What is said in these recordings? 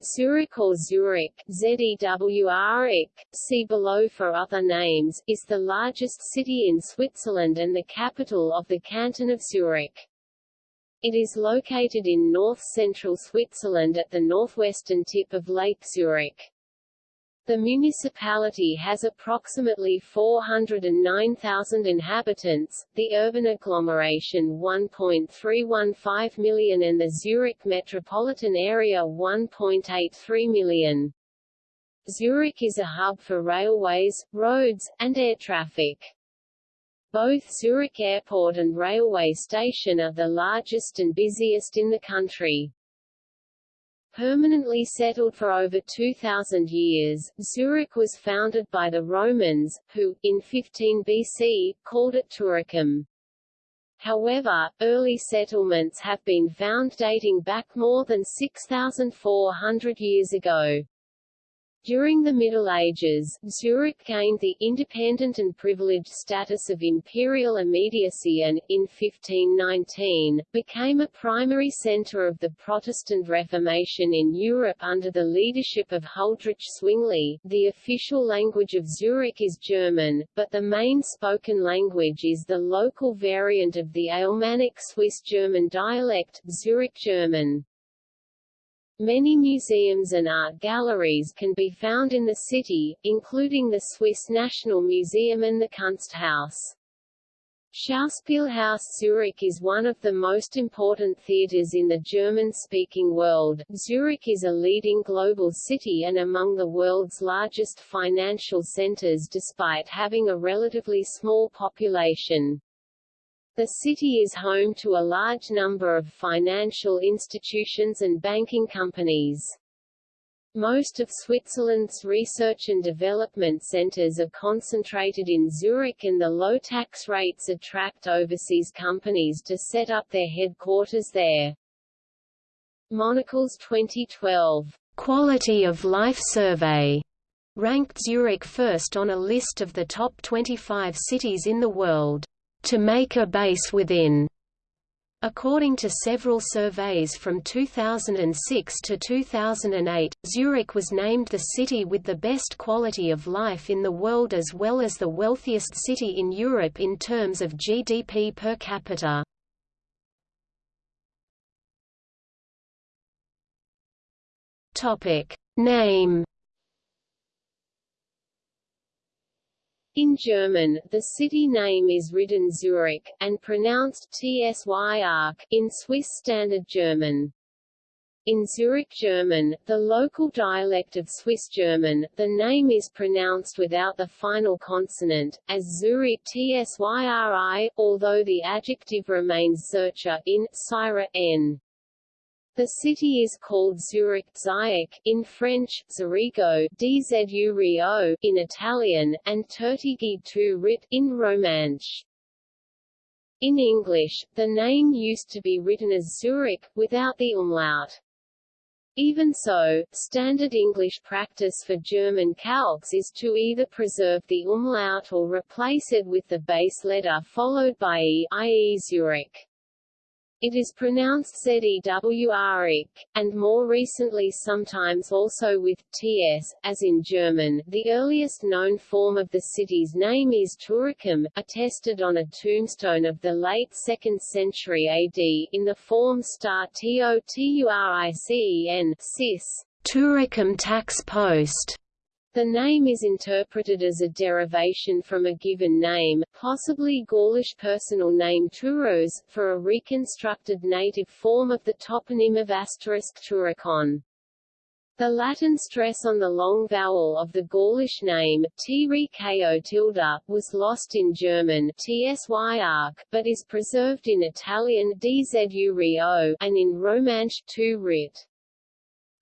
Zurich or Zurich ZEWRIC, see below for other names, is the largest city in Switzerland and the capital of the canton of Zurich. It is located in north-central Switzerland at the northwestern tip of Lake Zurich. The municipality has approximately 409,000 inhabitants, the urban agglomeration 1.315 million and the Zurich metropolitan area 1.83 million. Zurich is a hub for railways, roads, and air traffic. Both Zurich Airport and railway station are the largest and busiest in the country. Permanently settled for over 2,000 years, Zurich was founded by the Romans, who, in 15 BC, called it Turicum. However, early settlements have been found dating back more than 6,400 years ago. During the Middle Ages, Zurich gained the independent and privileged status of imperial immediacy and, in 1519, became a primary centre of the Protestant Reformation in Europe under the leadership of Huldrych Zwingli. The official language of Zurich is German, but the main spoken language is the local variant of the Alemannic Swiss German dialect, Zurich German. Many museums and art galleries can be found in the city, including the Swiss National Museum and the Kunsthaus. Schauspielhaus Zurich is one of the most important theaters in the German-speaking world. Zurich is a leading global city and among the world's largest financial centers despite having a relatively small population. The city is home to a large number of financial institutions and banking companies. Most of Switzerland's research and development centers are concentrated in Zurich and the low tax rates attract overseas companies to set up their headquarters there. Monocle's 2012 Quality of Life Survey ranked Zurich first on a list of the top 25 cities in the world to make a base within. According to several surveys from 2006 to 2008, Zurich was named the city with the best quality of life in the world as well as the wealthiest city in Europe in terms of GDP per capita. Name In German, the city name is written Zurich, and pronounced Tsyark in Swiss Standard German. In Zurich German, the local dialect of Swiss German, the name is pronounced without the final consonant, as Zurich Tsyri, although the adjective remains Zürcher in Syra n. The city is called Zurich Zurich in French, Zurigo Dzu Rio in Italian, and Tertigi tu Rit in Romansh. In English, the name used to be written as Zurich, without the umlaut. Even so, standard English practice for German calques is to either preserve the umlaut or replace it with the base letter followed by e i.e. Zurich. It is pronounced Zewrik, and more recently sometimes also with ts, as in German. The earliest known form of the city's name is Turicum, attested on a tombstone of the late 2nd century AD, in the form star Toturicen cis, Turicum tax post. The name is interpreted as a derivation from a given name, possibly Gaulish personal name Turos, for a reconstructed native form of the toponym of asterisk Turicon. The Latin stress on the long vowel of the Gaulish name, t tilde, was lost in German tsyark, but is preserved in Italian dzu and in Romansh tu rit.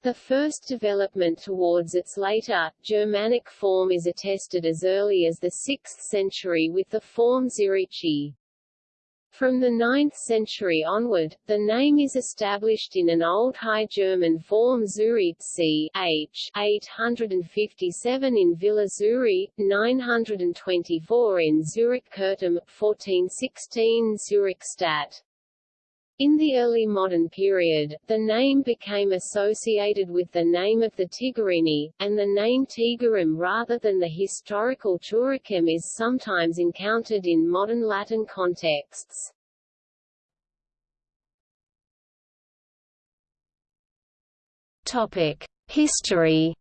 The first development towards its later, Germanic form is attested as early as the 6th century with the form Zirichi. From the 9th century onward, the name is established in an Old High German form Zuritzi h 857 in Villa Zuri, 924 in Zurich Curtum, 1416 Zurich Stadt. In the early modern period, the name became associated with the name of the Tigurini, and the name Tigurum rather than the historical Turicum is sometimes encountered in modern Latin contexts. Topic: History.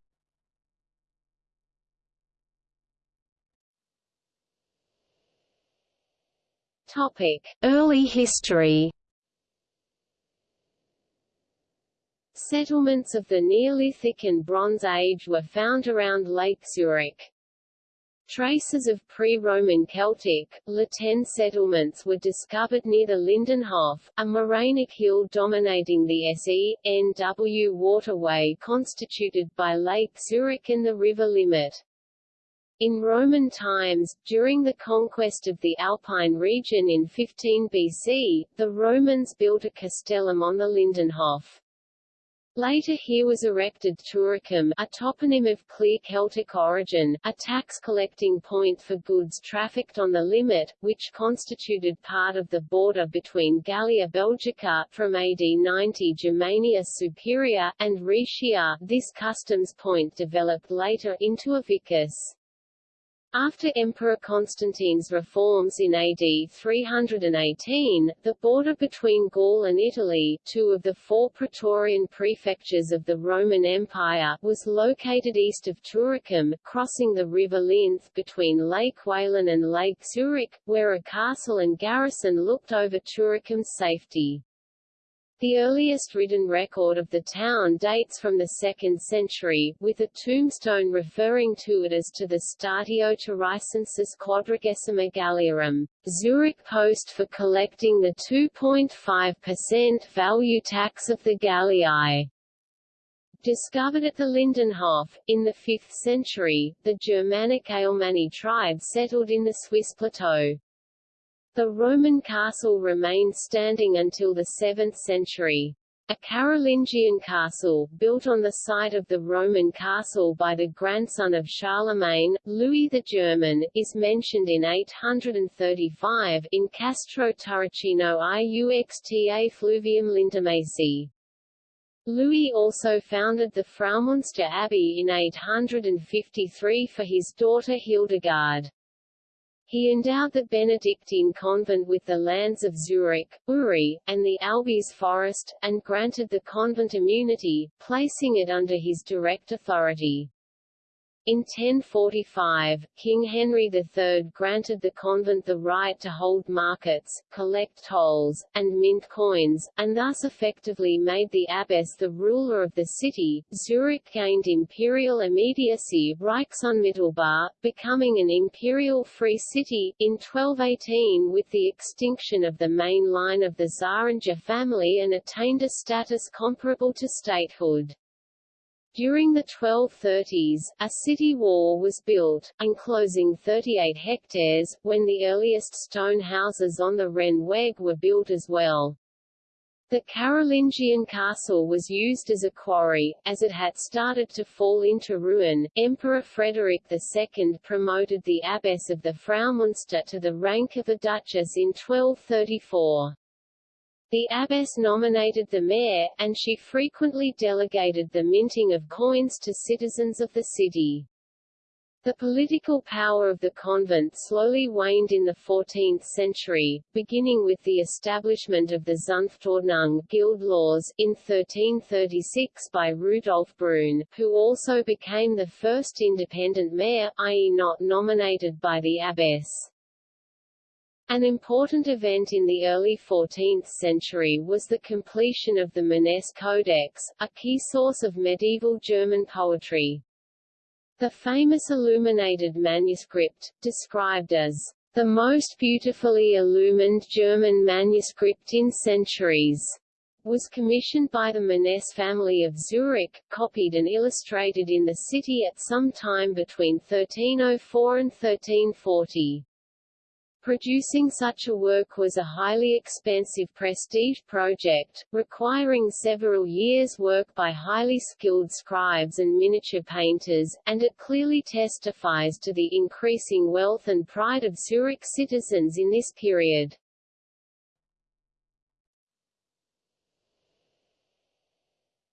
Topic: Early history. Settlements of the Neolithic and Bronze Age were found around Lake Zurich. Traces of pre-Roman Celtic, Latin settlements were discovered near the Lindenhof, a morainic hill dominating the SE.N.W. waterway constituted by Lake Zurich and the river Limmat. In Roman times, during the conquest of the Alpine region in 15 BC, the Romans built a castellum on the Lindenhof. Later here was erected Turicum, a toponym of clear Celtic origin, a tax-collecting point for goods trafficked on the Limmat, which constituted part of the border between Gallia Belgica from AD 90 Germania Superior, and Rhaetia. This customs point developed later into a vicus. After Emperor Constantine's reforms in AD 318, the border between Gaul and Italy, two of the four Praetorian prefectures of the Roman Empire, was located east of Turicum, crossing the river Linth between Lake Walen and Lake Zurich, where a castle and garrison looked over Turicum's safety. The earliest written record of the town dates from the 2nd century, with a tombstone referring to it as to the Statio Turicensis Quadragesima Galliarum, Zurich post for collecting the 2.5% value tax of the Gallii. Discovered at the Lindenhof, in the 5th century, the Germanic Alemanni tribe settled in the Swiss plateau. The Roman castle remained standing until the 7th century. A Carolingian castle, built on the site of the Roman castle by the grandson of Charlemagne, Louis the German, is mentioned in 835, in Castro Turricino iuxta fluvium Lindamasi. Louis also founded the Fraumünster Abbey in 853 for his daughter Hildegard. He endowed the Benedictine convent with the lands of Zurich, Uri, and the Albis forest, and granted the convent immunity, placing it under his direct authority. In 1045, King Henry III granted the convent the right to hold markets, collect tolls, and mint coins, and thus effectively made the abbess the ruler of the city. Zurich gained imperial immediacy Reichsunmittelbar, becoming an imperial free city, in 1218 with the extinction of the main line of the Zähringen family and attained a status comparable to statehood. During the 1230s, a city wall was built, enclosing 38 hectares, when the earliest stone houses on the Rennweg were built as well. The Carolingian castle was used as a quarry, as it had started to fall into ruin. Emperor Frederick II promoted the abbess of the Fraumünster to the rank of a duchess in 1234. The abbess nominated the mayor, and she frequently delegated the minting of coins to citizens of the city. The political power of the convent slowly waned in the 14th century, beginning with the establishment of the Zunftordnung guild laws in 1336 by Rudolf Brun, who also became the first independent mayor i.e. not nominated by the abbess. An important event in the early 14th century was the completion of the Manesse Codex, a key source of medieval German poetry. The famous illuminated manuscript, described as the most beautifully illumined German manuscript in centuries, was commissioned by the Manesse family of Zurich, copied and illustrated in the city at some time between 1304 and 1340. Producing such a work was a highly expensive prestige project, requiring several years' work by highly skilled scribes and miniature painters, and it clearly testifies to the increasing wealth and pride of Zurich citizens in this period.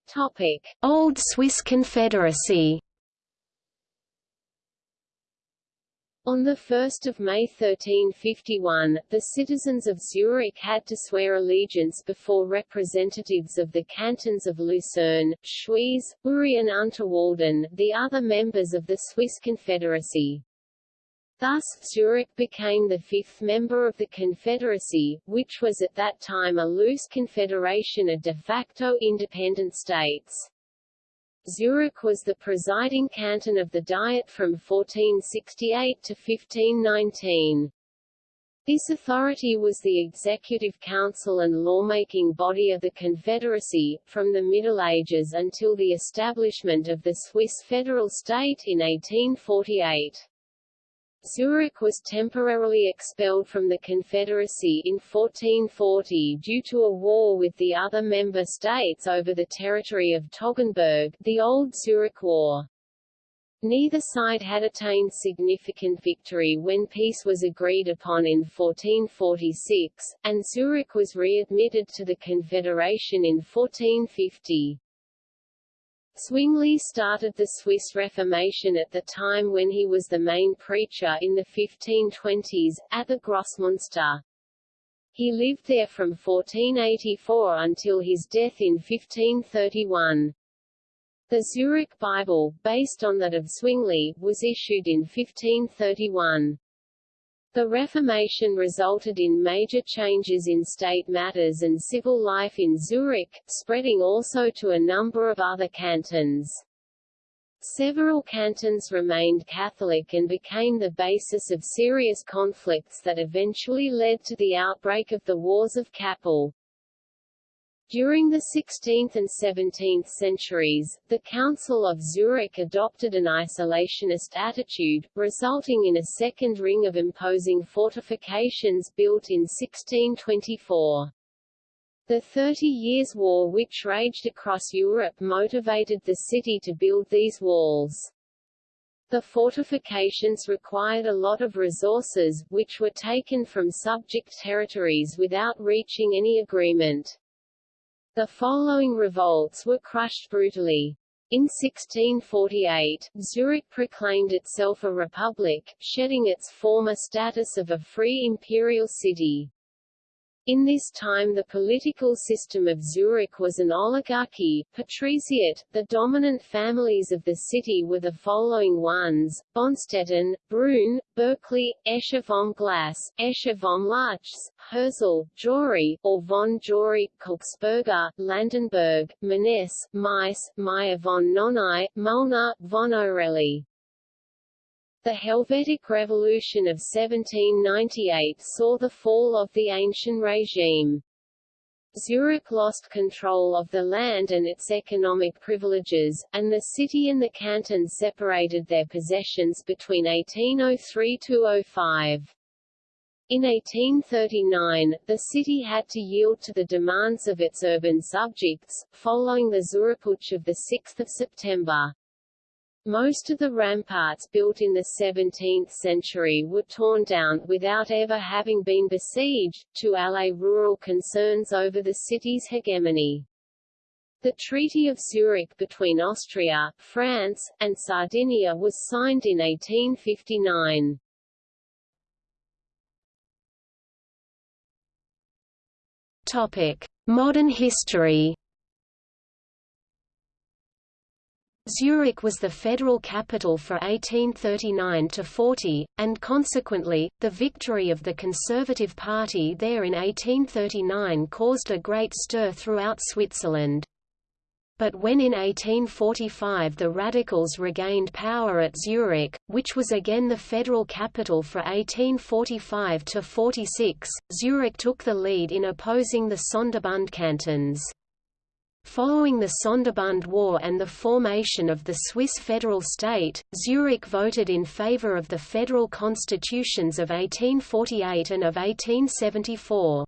Topic. Old Swiss Confederacy On 1 May 1351, the citizens of Zurich had to swear allegiance before representatives of the cantons of Lucerne, Schwyz, Uri and Unterwalden, the other members of the Swiss Confederacy. Thus, Zurich became the fifth member of the Confederacy, which was at that time a loose confederation of de facto independent states. Zurich was the presiding canton of the Diet from 1468 to 1519. This authority was the executive council and lawmaking body of the Confederacy, from the Middle Ages until the establishment of the Swiss federal state in 1848. Zurich was temporarily expelled from the Confederacy in 1440 due to a war with the other member states over the territory of Toggenburg the Old Zurich War. Neither side had attained significant victory when peace was agreed upon in 1446, and Zurich was readmitted to the Confederation in 1450. Zwingli started the Swiss Reformation at the time when he was the main preacher in the 1520s, at the Grossmünster. He lived there from 1484 until his death in 1531. The Zurich Bible, based on that of Zwingli, was issued in 1531. The Reformation resulted in major changes in state matters and civil life in Zurich, spreading also to a number of other cantons. Several cantons remained Catholic and became the basis of serious conflicts that eventually led to the outbreak of the Wars of Kappel. During the 16th and 17th centuries, the Council of Zurich adopted an isolationist attitude, resulting in a second ring of imposing fortifications built in 1624. The Thirty Years' War which raged across Europe motivated the city to build these walls. The fortifications required a lot of resources, which were taken from subject territories without reaching any agreement. The following revolts were crushed brutally. In 1648, Zurich proclaimed itself a republic, shedding its former status of a free imperial city. In this time the political system of Zurich was an oligarchy, patriciate. The dominant families of the city were the following ones, Bonstetten, Brunn, Bürkli, Escher vom Glas, Escher vom Luchs, Hirzel, Jory, or von Jory, Kilchsperger, Landenberg, Manesse, Meiss, Meyer von Knonau, Mülner, von Orelli. The Helvetic Revolution of 1798 saw the fall of the ancient regime. Zurich lost control of the land and its economic privileges, and the city and the canton separated their possessions between 1803–05. In 1839, the city had to yield to the demands of its urban subjects, following the Zurichputsch of 6 September. Most of the ramparts built in the 17th century were torn down, without ever having been besieged, to allay rural concerns over the city's hegemony. The Treaty of Zurich between Austria, France, and Sardinia was signed in 1859. Topic: Modern history Zurich was the federal capital for 1839–40, and consequently, the victory of the Conservative Party there in 1839 caused a great stir throughout Switzerland. But when in 1845 the Radicals regained power at Zurich, which was again the federal capital for 1845–46, Zurich took the lead in opposing the Sonderbund cantons. Following the Sonderbund War and the formation of the Swiss federal state, Zurich voted in favor of the federal constitutions of 1848 and of 1874.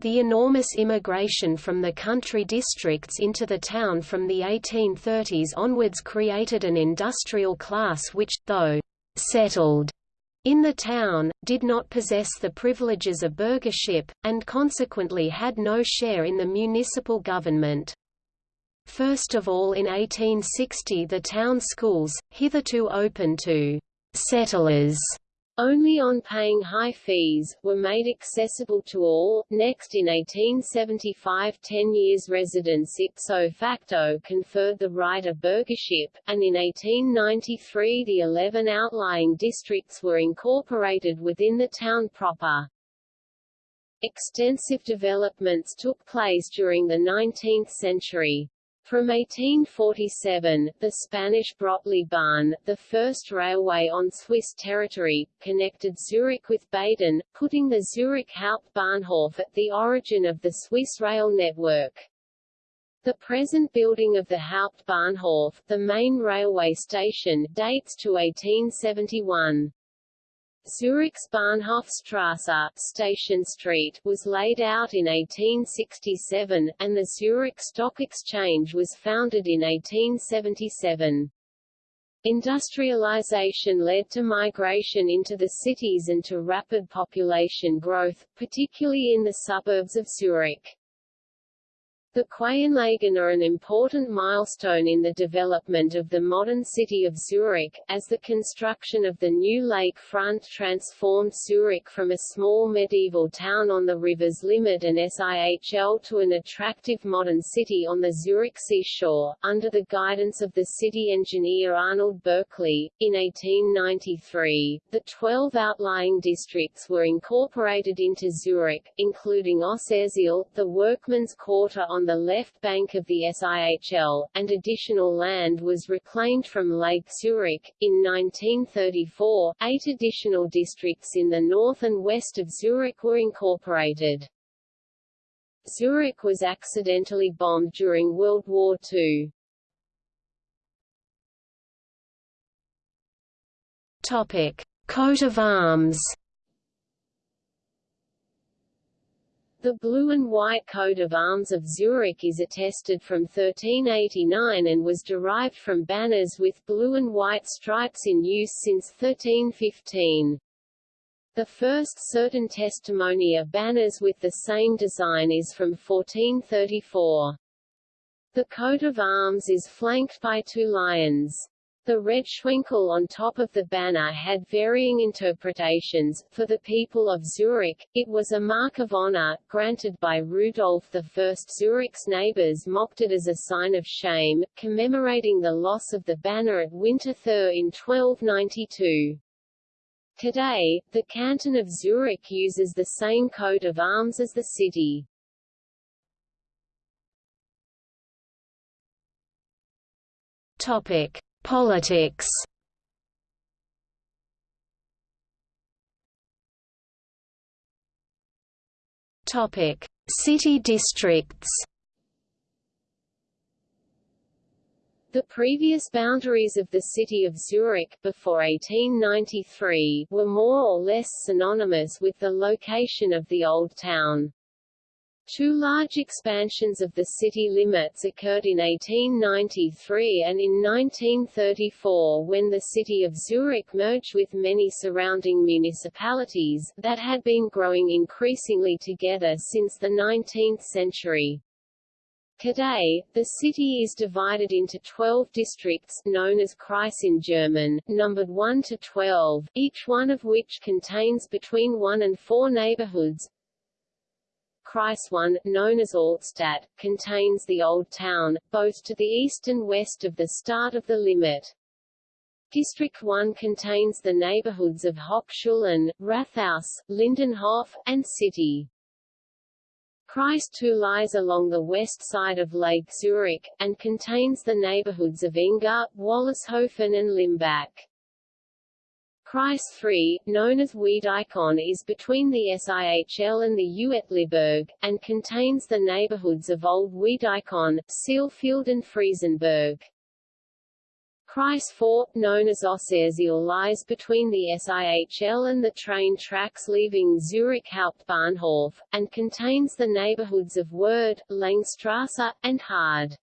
The enormous immigration from the country districts into the town from the 1830s onwards created an industrial class which, though settled in the town, did not possess the privileges of burghership, and consequently had no share in the municipal government. First of all in 1860 the town schools, hitherto open to «settlers», only on paying high fees, were made accessible to all. Next in 1875 ten years residence ipso facto conferred the right of burghership, and in 1893 the eleven outlying districts were incorporated within the town proper. Extensive developments took place during the 19th century. From 1847, the Spanish Brötli Bahn, the first railway on Swiss territory, connected Zurich with Baden, putting the Zurich Hauptbahnhof at the origin of the Swiss rail network. The present building of the Hauptbahnhof, the main railway station, dates to 1871. Zurich's Bahnhofstrasse Station Street was laid out in 1867, and the Zurich Stock Exchange was founded in 1877. Industrialization led to migration into the cities and to rapid population growth, particularly in the suburbs of Zurich. The Quaianlagen are an important milestone in the development of the modern city of Zurich, as the construction of the new lake front transformed Zurich from a small medieval town on the river's Limmat and SIHL to an attractive modern city on the Zurich seashore. Under the guidance of the city engineer Arnold Bürkli, in 1893, the 12 outlying districts were incorporated into Zurich, including Aussersihl, the workmen's quarter on the left bank of the SIHL, and additional land was reclaimed from Lake Zurich. In 1934, eight additional districts in the north and west of Zurich were incorporated. Zurich was accidentally bombed during World War II. Topic: Coat of arms. The blue and white coat of arms of Zurich is attested from 1389 and was derived from banners with blue and white stripes in use since 1315. The first certain testimony of banners with the same design is from 1434. The coat of arms is flanked by two lions. The red schwenkel on top of the banner had varying interpretations. For the people of Zurich, it was a mark of honor, granted by Rudolf I. Zurich's neighbors mocked it as a sign of shame, commemorating the loss of the banner at Winterthur in 1292. Today, the canton of Zurich uses the same coat of arms as the city. Topic. Politics Topic: City districts. The previous boundaries of the city of Zurich before 1893 were more or less synonymous with the location of the Old Town. Two large expansions of the city limits occurred in 1893 and in 1934 when the city of Zurich merged with many surrounding municipalities, that had been growing increasingly together since the 19th century. Today, the city is divided into 12 districts known as Kreis in German, numbered 1 to 12, each one of which contains between 1 and 4 neighborhoods, Kreis 1, known as Altstadt, contains the Old Town, both to the east and west of the start of the Limmat. District 1 contains the neighborhoods of Hochschulen, Rathaus, Lindenhof, and City. Kreis 2 lies along the west side of Lake Zurich, and contains the neighborhoods of Enge, Wollishofen and Leimbach. Kreis 3, known as Wiedikon is between the SIHL and the Uetliberg, and contains the neighborhoods of Old Wiedikon, Sihlfeld and Friesenberg. Kreis 4, known as Aussersihl lies between the SIHL and the train tracks leaving Zurich Hauptbahnhof, and contains the neighborhoods of Werd, Langstrasse, and Hard.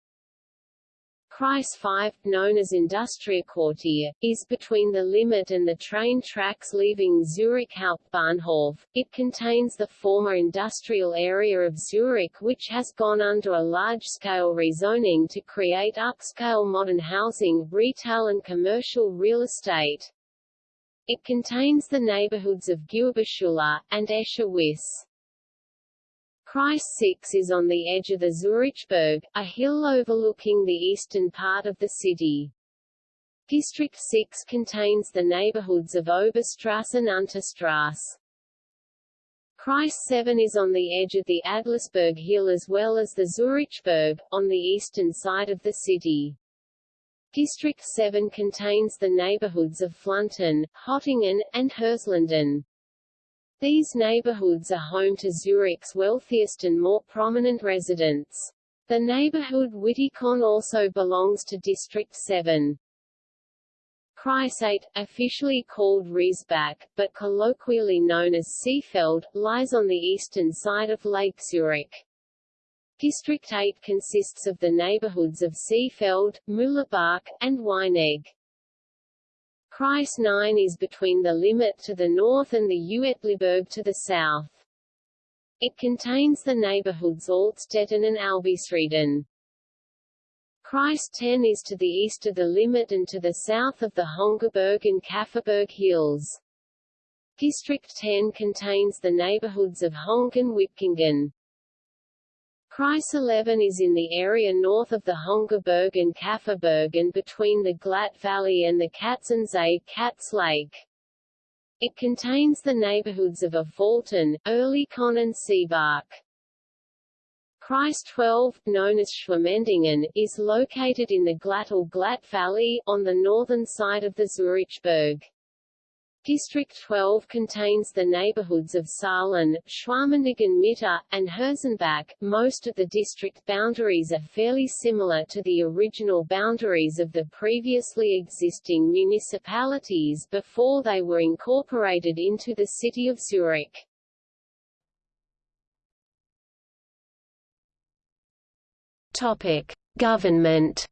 Kreis 5, known as Industriequartier, is between the Limmat and the train tracks leaving Zurich Hauptbahnhof. It contains the former industrial area of Zurich which has gone under a large-scale rezoning to create upscale modern housing, retail and commercial real estate. It contains the neighborhoods of Gewerbeschule, and Escher Kreis 6 is on the edge of the Zurichberg, a hill overlooking the eastern part of the city. District 6 contains the neighborhoods of Oberstrasse and Unterstrasse. Kreis 7 is on the edge of the Adlisberg Hill as well as the Zurichberg, on the eastern side of the city. District 7 contains the neighborhoods of Fluntern, Hottingen, and Hirslanden. These neighborhoods are home to Zurich's wealthiest and more prominent residents. The neighborhood Witikon also belongs to District 7. Kreis 8, officially called Riesbach, but colloquially known as Seefeld, lies on the eastern side of Lake Zurich. District 8 consists of the neighborhoods of Seefeld, Mühlebach, and Weinegg. Kreis 9 is between the Limmat to the north and the Uetliberg to the south. It contains the neighborhoods Altstetten and Albisrieden. Kreis 10 is to the east of the Limmat and to the south of the Hönggerberg and Käferberg hills. District 10 contains the neighborhoods of Höngg and Wipkingen. Kreis 11 is in the area north of the Hönggerberg and Käferberg and between the Glatt Valley and the Katzensee Katz Lake. It contains the neighborhoods of Affoltern, Oerlikon and Seebach. Kreis 12, known as Schwamendingen, is located in the Glatt or Glatt Valley, on the northern side of the Zurichberg. District 12 contains the neighborhoods of Saatlen, Schwamendingen Mitte, and Hirzenbach. Most of the district boundaries are fairly similar to the original boundaries of the previously existing municipalities before they were incorporated into the city of Zurich. Topic: Government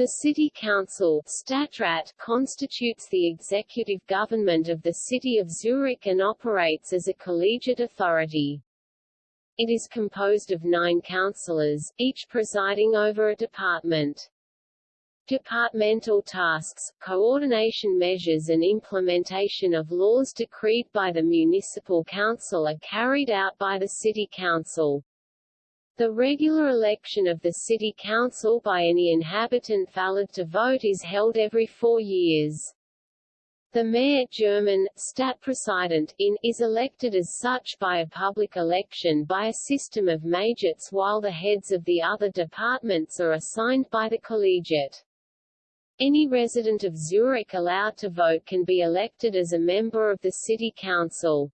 The City Council Stadtrat, constitutes the executive government of the city of Zurich and operates as a collegiate authority. It is composed of nine councillors, each presiding over a department. Departmental tasks, coordination measures and implementation of laws decreed by the municipal council are carried out by the city council. The regular election of the city council by any inhabitant valid to vote is held every four years. The mayor German, in, is elected as such by a public election by a system of majorates while the heads of the other departments are assigned by the collegiate. Any resident of Zurich allowed to vote can be elected as a member of the city council.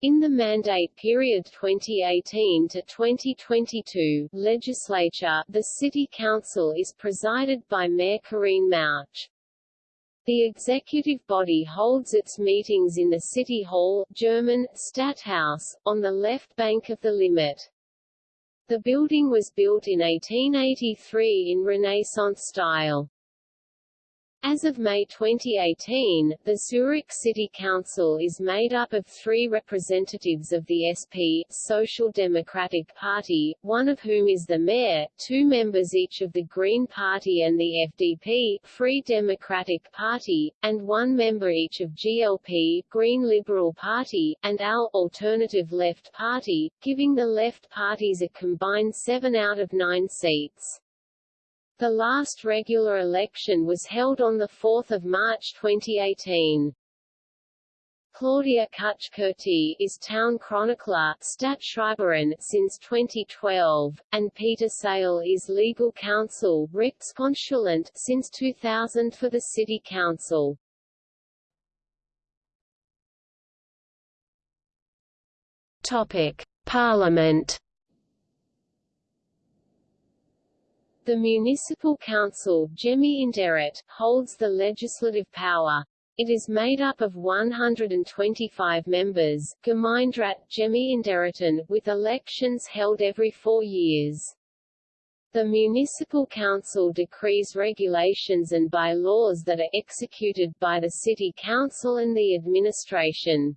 In the mandate period 2018 to 2022 legislature, the City Council is presided by Mayor Corine Mauch. The executive body holds its meetings in the City Hall German, Stadthaus, on the left bank of the Limmat. The building was built in 1883 in Renaissance style. As of May 2018, the Zurich City Council is made up of three representatives of the SP Social Democratic Party, one of whom is the mayor, two members each of the Green Party and the FDP Free Democratic Party, and one member each of GLP Green Liberal Party, and AL Alternative Left Party, giving the left parties a combined seven out of nine seats. The last regular election was held on 4 March 2018. Claudia Cuche-Curti is town chronicler Stadtschreiberin since 2012, and Peter Saile is legal counsel since 2000 for the City Council. Topic: Parliament The Municipal Council holds the legislative power. It is made up of 125 members Gemeinderat, with elections held every four years. The municipal council decrees regulations and by-laws that are executed by the city council and the administration.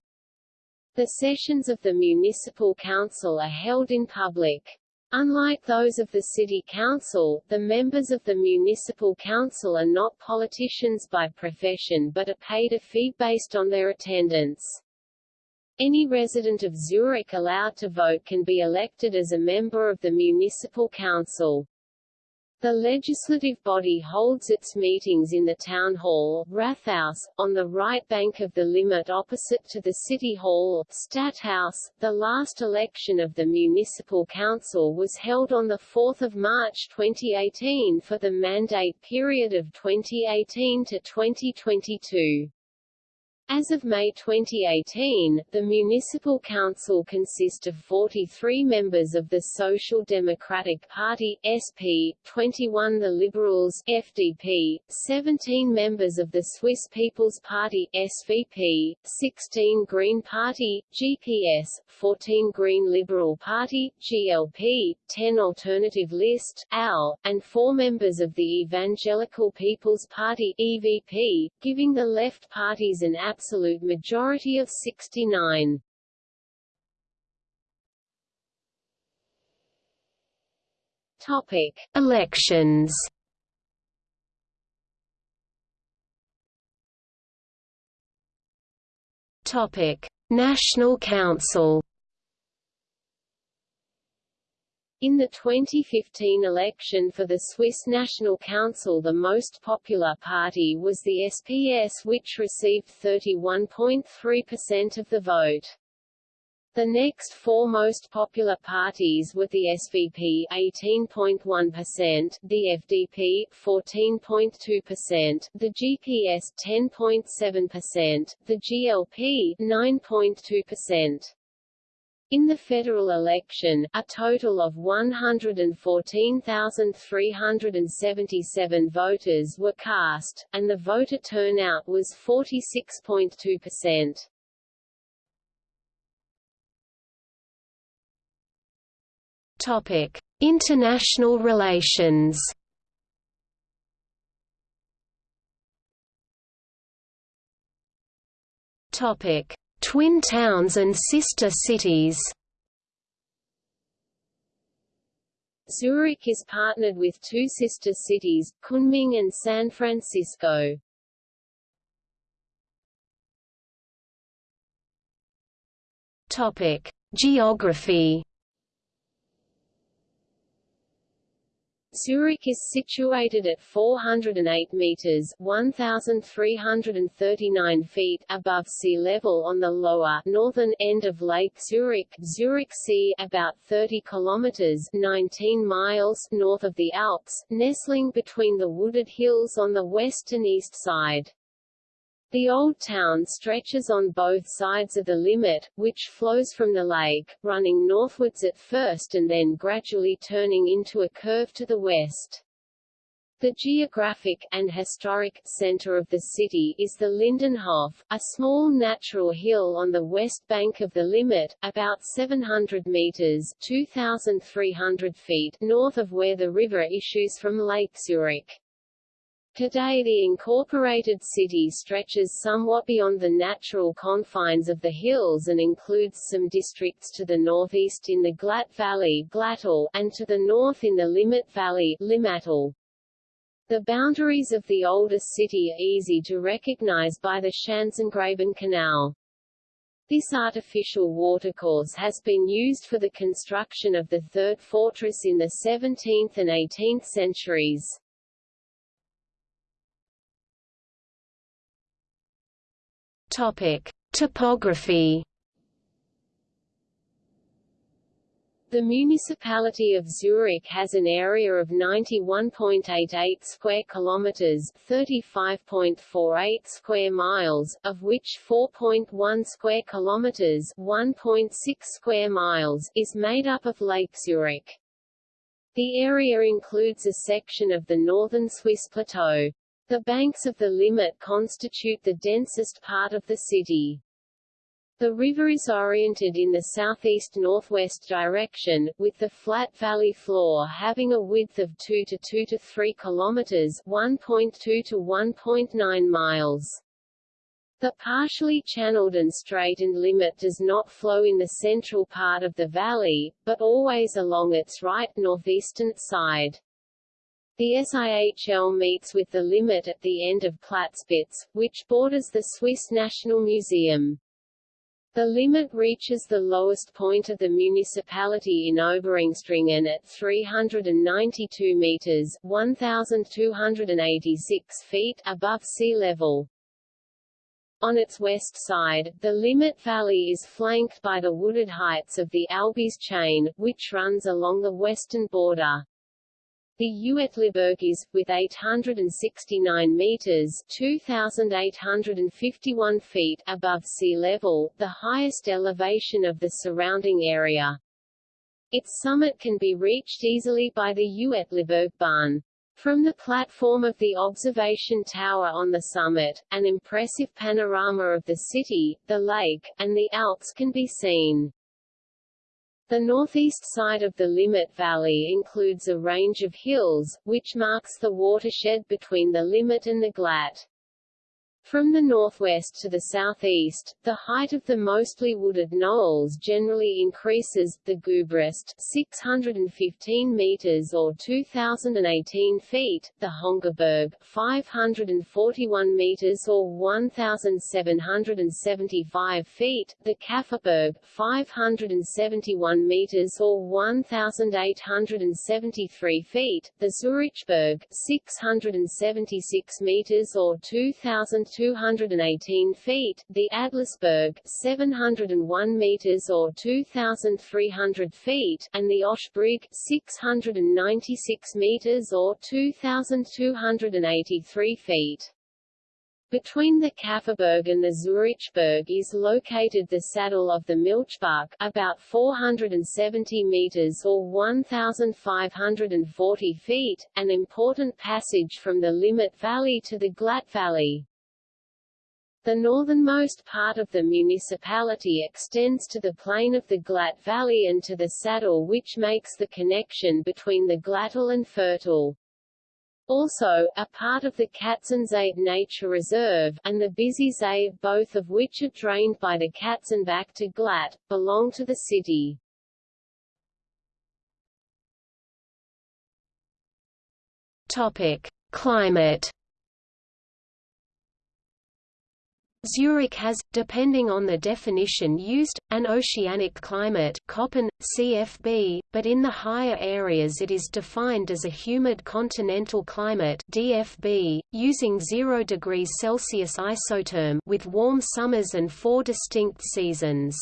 The sessions of the municipal council are held in public. Unlike those of the city council, the members of the municipal council are not politicians by profession but are paid a fee based on their attendance. Any resident of Zurich allowed to vote can be elected as a member of the municipal council. The legislative body holds its meetings in the town hall, Rathaus, on the right bank of the Limmat opposite to the city hall, Stadthaus. The last election of the municipal council was held on 4 March 2018 for the mandate period of 2018 to 2022. As of May 2018, the municipal council consists of 43 members of the Social Democratic Party (SP), 21 the Liberals (FDP), 17 members of the Swiss People's Party (SVP), 16 Green Party (GPS), 14 Green Liberal Party (GLP), 10 Alternative List (AL), and 4 members of the Evangelical People's Party (EVP), giving the left parties an absolute absolute majority of 69. Topic: Elections. Topic: National Council. In the 2015 election for the Swiss National Council the most popular party was the SPS which received 31.3% of the vote. The next four most popular parties were the SVP 18.1%, the FDP 14.2%, the GPS 10.7%, the GLP 9.2%. In the federal election, a total of 114,377 voters were cast, and the voter turnout was 46.2%. Topic: International relations. Topic: Twin towns and sister cities Zurich is partnered with two sister cities, Kunming and San Francisco. Topic: Geography Zurich is situated at 408 meters (1,339 feet) above sea level on the lower northern end of Lake Zurich, Zurich Sea, about 30 kilometers (19 miles) north of the Alps, nestling between the wooded hills on the west and east side. The Old Town stretches on both sides of the Limmat, which flows from the lake, running northwards at first and then gradually turning into a curve to the west. The geographic and historic center of the city is the Lindenhof, a small natural hill on the west bank of the Limmat, about 700 meters (2,300 feet) north of where the river issues from Lake Zurich. Today the incorporated city stretches somewhat beyond the natural confines of the hills and includes some districts to the northeast in the Glatt Valley Glattal, and to the north in the Limmat Valley Limmattal. The boundaries of the oldest city are easy to recognize by the Schanzengraben Canal. This artificial watercourse has been used for the construction of the third fortress in the 17th and 18th centuries. Topic: Topography. The municipality of Zurich has an area of 91.88 square kilometers, 35.48 square miles, of which 4.1 square kilometers, 1.6 square miles is made up of Lake Zurich. The area includes a section of the northern Swiss plateau. The banks of the Limmat constitute the densest part of the city. The river is oriented in the southeast-northwest direction, with the flat valley floor having a width of 2 to 2 to 3 kilometers (1.2 to 1.9 miles). The partially channeled and straightened Limmat does not flow in the central part of the valley, but always along its right northeastern side. The SIHL meets with the Limmat at the end of Platzspitze, which borders the Swiss National Museum. The Limmat reaches the lowest point of the municipality in Oberengstringen at 392 meters 1,286 feet above sea level. On its west side, the Limmat Valley is flanked by the wooded heights of the Albis chain, which runs along the western border. The Uetliberg is, with 869 meters 2,851 feet above sea level, the highest elevation of the surrounding area. Its summit can be reached easily by the Uetliberg Bahn. From the platform of the observation tower on the summit, an impressive panorama of the city, the lake, and the Alps can be seen. The northeast side of the Limmat Valley includes a range of hills, which marks the watershed between the Limmat and the Glatt. From the northwest to the southeast, the height of the mostly wooded knolls generally increases, the Gubrist 615 meters or 2018 feet, the Hönggerberg 541 meters or 1775 feet, the Käferberg 571 meters or 1873 feet, the Zurichberg 676 meters or 2000 218 feet, the Adlisberg 701 meters or 2300 feet, and the Oschbrig 696 meters or 2283 feet. Between the Käferberg and the Zurichberg is located the saddle of the Milchbuck, about 470 meters or 1,540 feet, an important passage from the Limmat Valley to the Glatt Valley. The northernmost part of the municipality extends to the plain of the Glatt Valley and to the saddle which makes the connection between the Glattal and Furttal. Also, a part of the Katzensee Nature Reserve, and the Busy Bissigsee, both of which are drained by the Katzenbach to Glatt, belong to the city. Topic. Climate Zurich has, depending on the definition used, an oceanic climate Köppen, CFB, but in the higher areas it is defined as a humid continental climate DFB, using 0 degrees Celsius isotherm with warm summers and four distinct seasons.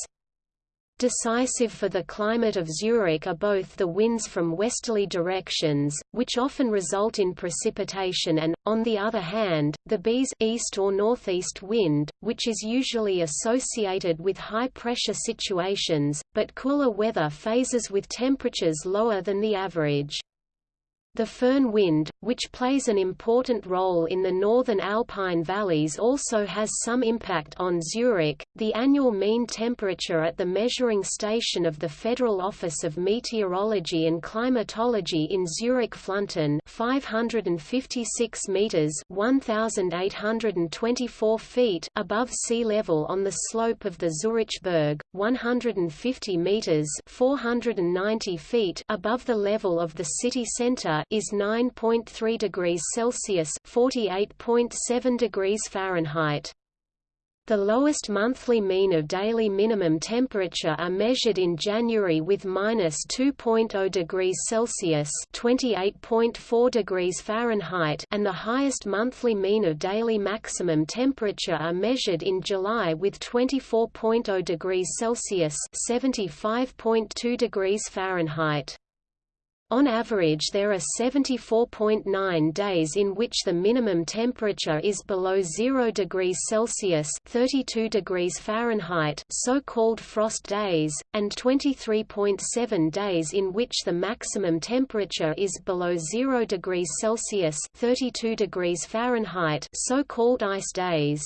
Decisive for the climate of Zurich are both the winds from westerly directions, which often result in precipitation and, on the other hand, the Bise east or northeast wind, which is usually associated with high-pressure situations, but cooler weather phases with temperatures lower than the average. The Föhn wind, which plays an important role in the northern alpine valleys also has some impact on Zurich. The annual mean temperature at the measuring station of the Federal Office of Meteorology and Climatology in Zurich Fluntern 556 meters 1824 feet above sea level on the slope of the Zurichberg, 150 meters 490 feet above the level of the city center is 9.3 degrees Celsius (48.7 degrees Fahrenheit). The lowest monthly mean of daily minimum temperature are measured in January with minus 2.0 degrees Celsius (28.4 degrees Fahrenheit), and the highest monthly mean of daily maximum temperature are measured in July with 24.0 degrees Celsius (75.2 degrees Fahrenheit). On average there are 74.9 days in which the minimum temperature is below 0 degrees Celsius 32 degrees Fahrenheit so-called frost days, and 23.7 days in which the maximum temperature is below 0 degrees Celsius 32 degrees Fahrenheit so-called ice days.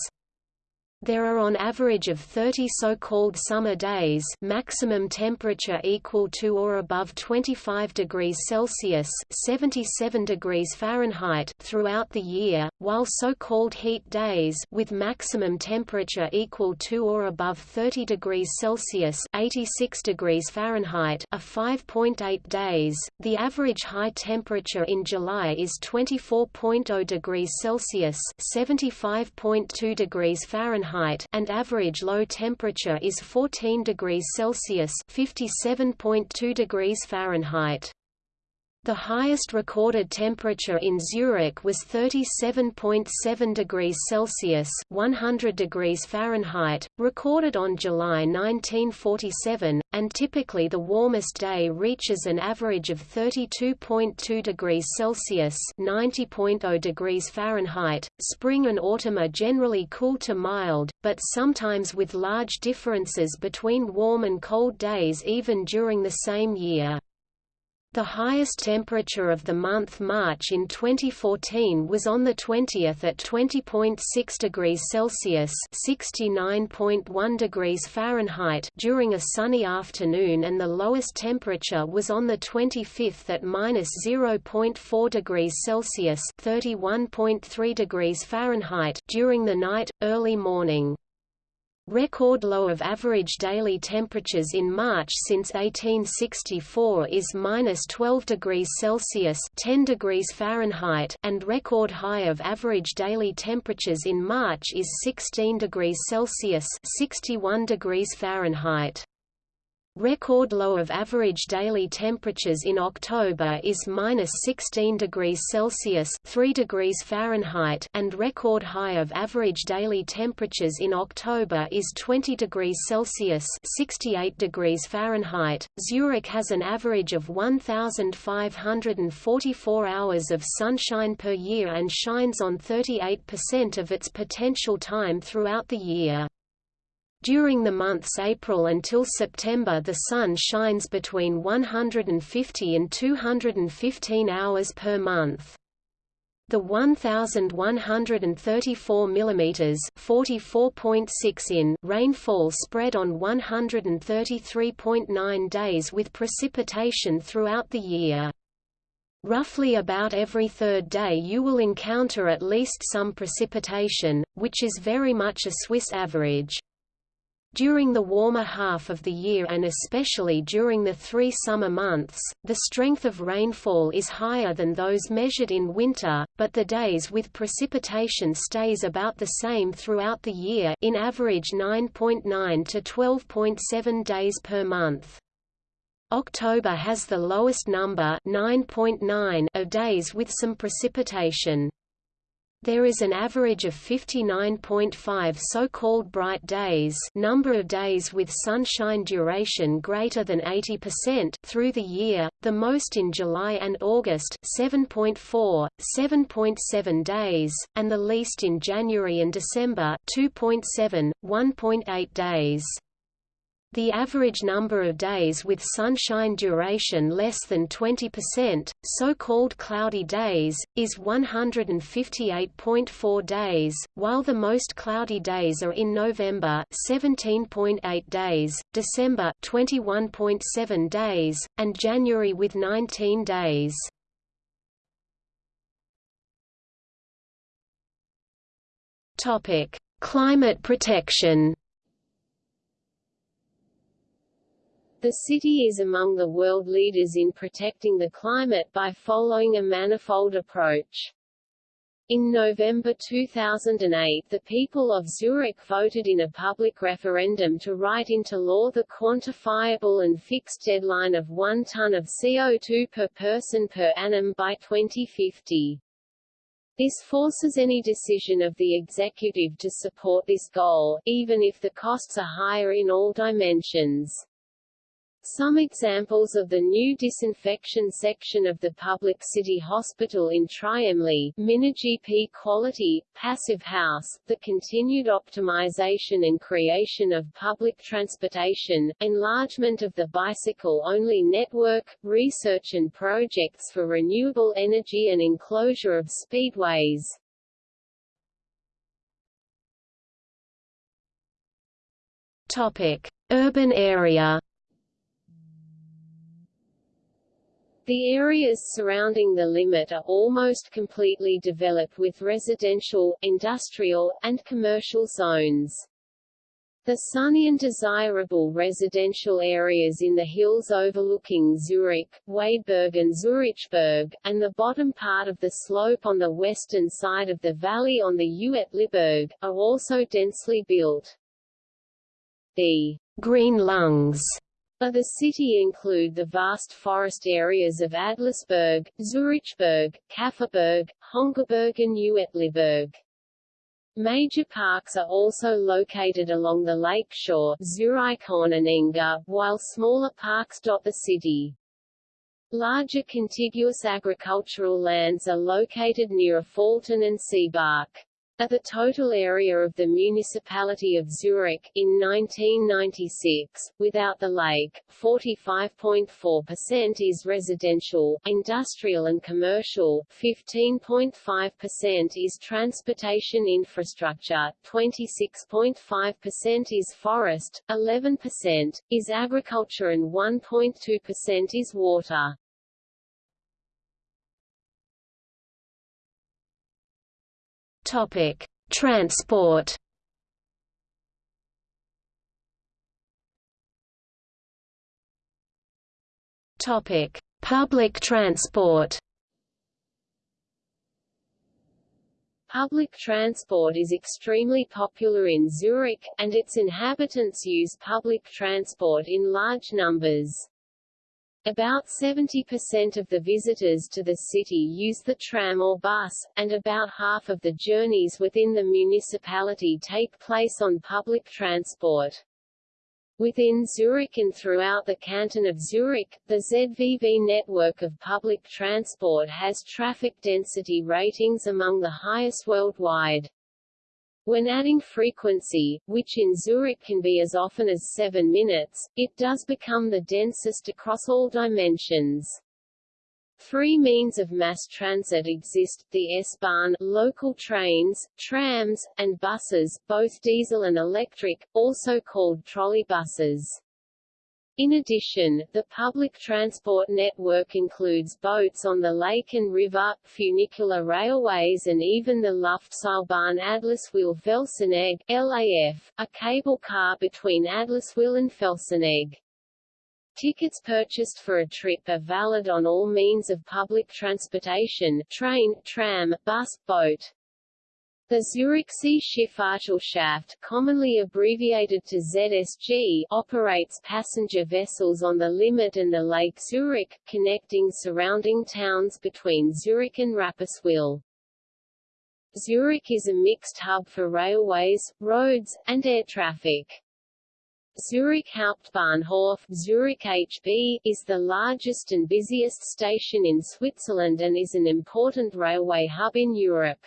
There are on average of 30 so-called summer days maximum temperature equal to or above 25 degrees Celsius 77 degrees Fahrenheit throughout the year, while so-called heat days with maximum temperature equal to or above 30 degrees Celsius 86 degrees Fahrenheit are 5.8 days. The average high temperature in July is 24.0 degrees Celsius 75.2 degrees Fahrenheit Fahrenheit and average low temperature is 14 degrees Celsius (57.2 degrees Fahrenheit). The highest recorded temperature in Zurich was 37.7 degrees Celsius (100 degrees Fahrenheit), recorded on July 1947, and typically the warmest day reaches an average of 32.2 degrees Celsius (90.0 degrees Fahrenheit). Spring and autumn are generally cool to mild, but sometimes with large differences between warm and cold days even during the same year. The highest temperature of the month March in 2014 was on the 20th at 20.6 degrees Celsius (69.1 degrees Fahrenheit) during a sunny afternoon and the lowest temperature was on the 25th at -0.4 degrees Celsius (31.3 degrees Fahrenheit) during the night early morning. Record low of average daily temperatures in March since 1864 is minus 12 degrees Celsius (10 degrees Fahrenheit), and record high of average daily temperatures in March is 16 degrees Celsius (61 degrees Fahrenheit). Record low of average daily temperatures in October is minus 16 degrees Celsius 3 degrees Fahrenheit and record high of average daily temperatures in October is 20 degrees Celsius 68 degrees Fahrenheit. Zurich has an average of 1,544 hours of sunshine per year and shines on 38% of its potential time throughout the year. During the months April until September the sun shines between 150 and 215 hours per month. The 1134 mm 44.6 in rainfall spread on 133.9 days with precipitation throughout the year. Roughly about every third day you will encounter at least some precipitation, which is very much a Swiss average. During the warmer half of the year and especially during the three summer months, the strength of rainfall is higher than those measured in winter, but the days with precipitation stays about the same throughout the year in average 9.9 .9 to 12.7 days per month. October has the lowest number 9.9 .9 of days with some precipitation. There is an average of 59.5 so-called bright days number of days with sunshine duration greater than 80% through the year, the most in July and August 7.4, 7.7 days, and the least in January and December 2.7, 1.8 days. The average number of days with sunshine duration less than 20%, so-called cloudy days, is 158.4 days, while the most cloudy days are in November 17.8 days, December 21.7 days, and January with 19 days. Climate protection. The city is among the world leaders in protecting the climate by following a manifold approach. In November 2008 the people of Zurich voted in a public referendum to write into law the quantifiable and fixed deadline of 1 ton of CO2 per person per annum by 2050. This forces any decision of the executive to support this goal, even if the costs are higher in all dimensions. Some examples of the new disinfection section of the public city hospital in Triemli, Minergie-P quality, passive house, the continued optimization and creation of public transportation, enlargement of the bicycle-only network, research and projects for renewable energy and enclosure of speedways. Topic: Urban area. The areas surrounding the Limmat are almost completely developed with residential, industrial, and commercial zones. The sunny and desirable residential areas in the hills overlooking Zurich, Waidberg and Zurichberg, and the bottom part of the slope on the western side of the valley on the Uetliberg, are also densely built. The green lungs of the city include the vast forest areas of Adlisberg, Zurichberg, Käferberg, Hönggerberg and Uetliberg. Major parks are also located along the lake shore Zurichhorn and Enge, while smaller parks dot the city. Larger contiguous agricultural lands are located near Affoltern and Seebach. Of the total area of the municipality of Zurich in 1996, without the lake, 45.4% is residential, industrial and commercial, 15.5% is transportation infrastructure, 26.5% is forest, 11% is agriculture and 1.2% is water. Topic: Transport. Topic: Public transport. Public transport is extremely popular in Zurich, and its inhabitants use public transport in large numbers. About 70% of the visitors to the city use the tram or bus, and about half of the journeys within the municipality take place on public transport. Within Zurich and throughout the canton of Zurich, the ZVV network of public transport has traffic density ratings among the highest worldwide. When adding frequency, which in Zurich can be as often as 7 minutes, it does become the densest across all dimensions. Three means of mass transit exist, the S-Bahn, local trains, trams, and buses, both diesel and electric, also called trolleybuses. In addition, the public transport network includes boats on the lake and river, funicular railways and even the Luftseilbahn Adliswil Felsenegg LAF, a cable car between Adliswil and Felsenegg. Tickets purchased for a trip are valid on all means of public transportation train, tram, bus, boat. The Zürichsee-Schifffahrtsgesellschaft, commonly abbreviated to ZSG, operates passenger vessels on the Limmat and the Lake Zurich, connecting surrounding towns between Zurich and Rapperswil. Zurich is a mixed hub for railways, roads, and air traffic. Zurich Hauptbahnhof Zurich HB, is the largest and busiest station in Switzerland and is an important railway hub in Europe.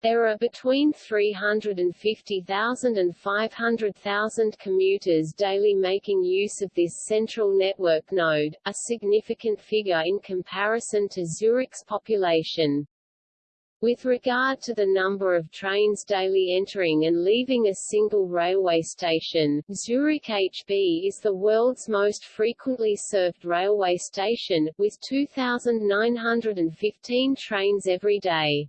There are between 350,000 and 500,000 commuters daily making use of this central network node, a significant figure in comparison to Zurich's population. With regard to the number of trains daily entering and leaving a single railway station, Zurich HB is the world's most frequently served railway station, with 2,915 trains every day.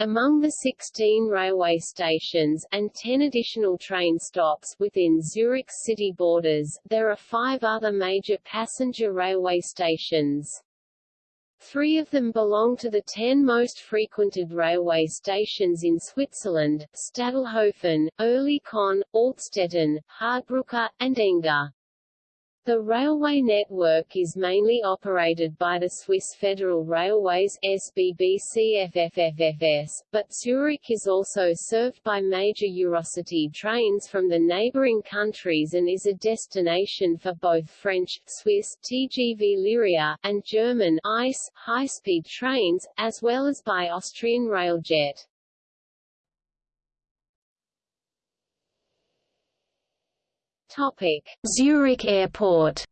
Among the 16 railway stations, and 10 additional train stops within Zurich's city borders, there are five other major passenger railway stations. Three of them belong to the ten most frequented railway stations in Switzerland, Stadelhofen, Oerlikon, Altstetten, Hardbrücke, and Enge. The railway network is mainly operated by the Swiss Federal Railways SBB but Zurich is also served by major Eurocity trains from the neighboring countries and is a destination for both French, Swiss TGV Lyria, and German ICE high-speed trains, as well as by Austrian Railjet. Topic: Zurich Airport.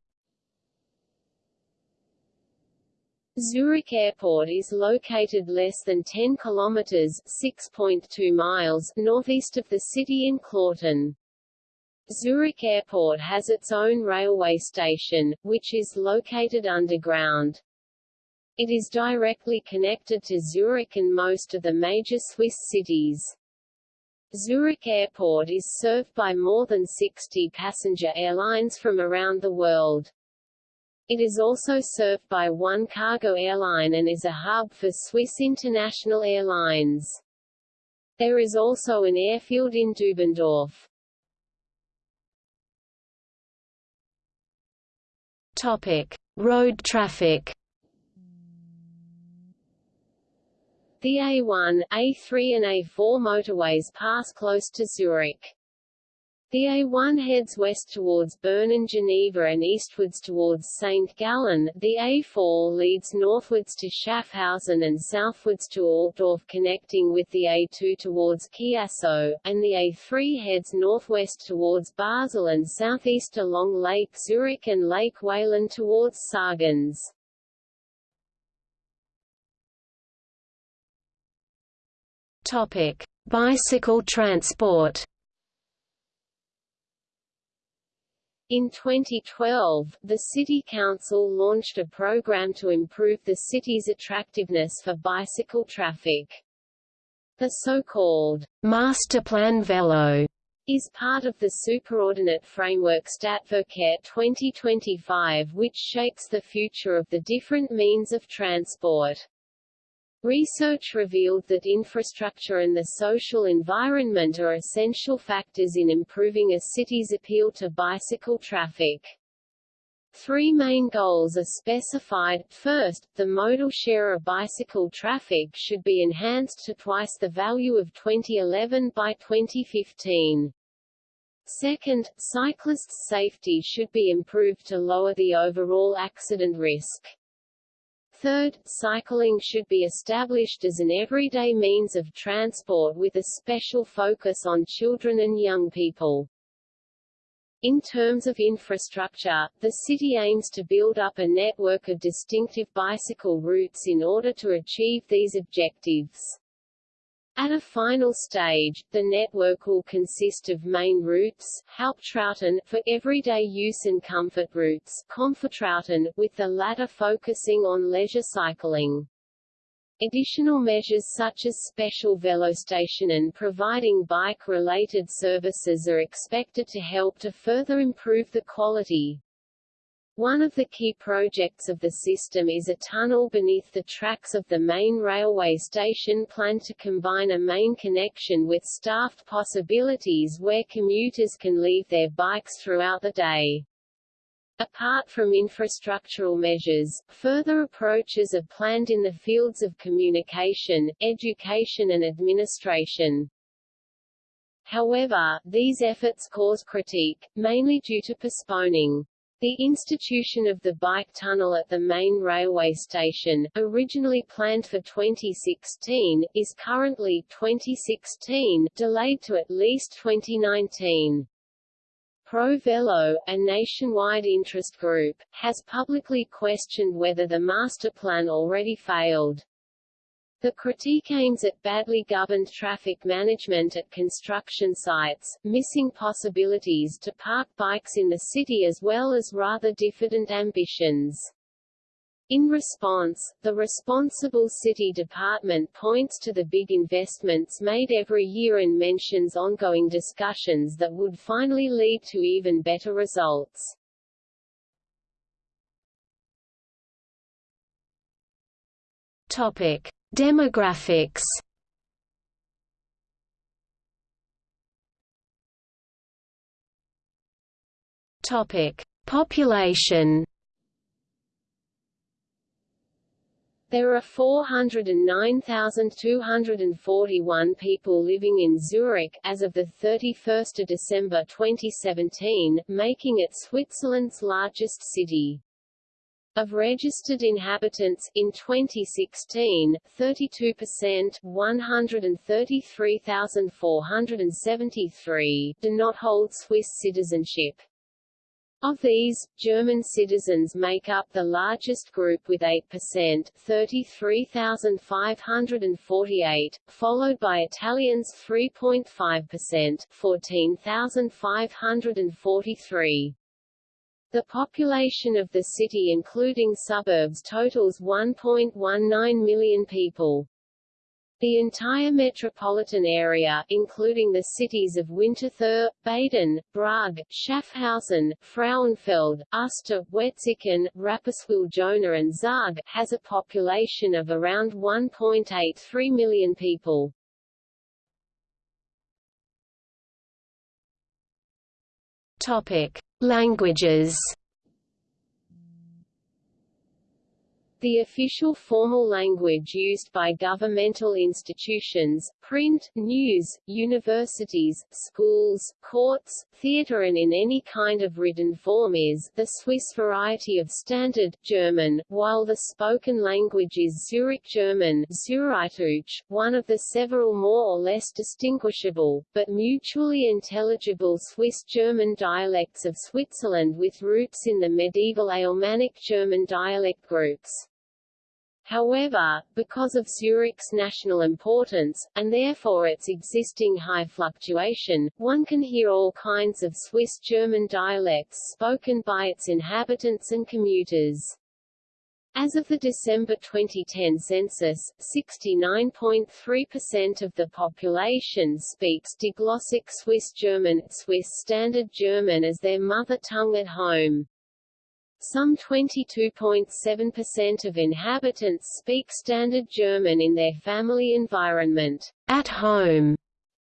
Zurich Airport is located less than 10 kilometers (6.2 miles) northeast of the city in Kloten. Zurich Airport has its own railway station, which is located underground. It is directly connected to Zurich and most of the major Swiss cities. Zurich Airport is served by more than 60 passenger airlines from around the world. It is also served by one cargo airline and is a hub for Swiss international airlines. There is also an airfield in Dubendorf. Topic: Road traffic. The A1, A3 and A4 motorways pass close to Zurich. The A1 heads west towards Bern and Geneva and eastwards towards St. Gallen, the A4 leads northwards to Schaffhausen and southwards to Altdorf connecting with the A2 towards Chiasso, and the A3 heads northwest towards Basel and southeast along Lake Zurich and Lake Walen towards Sargans. Topic: Bicycle transport. In 2012, the City Council launched a program to improve the city's attractiveness for bicycle traffic. The so-called Masterplan Velo is part of the superordinate framework Stadtverkehr 2025 which shapes the future of the different means of transport. Research revealed that infrastructure and the social environment are essential factors in improving a city's appeal to bicycle traffic. Three main goals are specified. First, the modal share of bicycle traffic should be enhanced to twice the value of 2011 by 2015. Second, cyclists' safety should be improved to lower the overall accident risk. Third, cycling should be established as an everyday means of transport with a special focus on children and young people. In terms of infrastructure, the city aims to build up a network of distinctive bicycle routes in order to achieve these objectives. At a final stage, the network will consist of main routes, Hauptrouten, for everyday use and comfort routes, Komfortrouten, with the latter focusing on leisure cycling. Additional measures such as special velostation and providing bike-related services are expected to help to further improve the quality, one of the key projects of the system is a tunnel beneath the tracks of the main railway station planned to combine a main connection with staffed possibilities where commuters can leave their bikes throughout the day. Apart from infrastructural measures, further approaches are planned in the fields of communication, education and administration. However, these efforts cause critique, mainly due to postponing the institution of the bike tunnel at the main railway station, originally planned for 2016, is currently 2016, delayed to at least 2019. Pro Velo, a nationwide interest group, has publicly questioned whether the master plan already failed. The critique aims at badly governed traffic management at construction sites, missing possibilities to park bikes in the city as well as rather diffident ambitions. In response, the responsible city department points to the big investments made every year and mentions ongoing discussions that would finally lead to even better results. Topic: Demographics Topic: Population. There are 409,241 people living in Zurich as of the 31st of December 2017, making it Switzerland's largest city. Of registered inhabitants, in 2016, 32% 133,473 do not hold Swiss citizenship. Of these, German citizens make up the largest group with 8% 33,548, followed by Italians 3.5% 14,543. The population of the city including suburbs totals 1.19 million people. The entire metropolitan area, including the cities of Winterthur, Baden, Brugg, Schaffhausen, Frauenfeld, Uster, Wetzikon, Rapperswil-Jona and Zug, has a population of around 1.83 million people. Languages The official formal language used by governmental institutions, print, news, universities, schools, courts, theatre and in any kind of written form is the Swiss variety of Standard German, while the spoken language is Zurich German one of the several more or less distinguishable, but mutually intelligible Swiss German dialects of Switzerland with roots in the medieval Alemannic German dialect groups. However, because of Zurich's national importance, and therefore its existing high fluctuation, one can hear all kinds of Swiss German dialects spoken by its inhabitants and commuters. As of the December 2010 census, 69.3% of the population speaks diglossic Swiss German, Swiss Standard German as their mother tongue at home. Some 22.7% of inhabitants speak Standard German in their family environment, at home,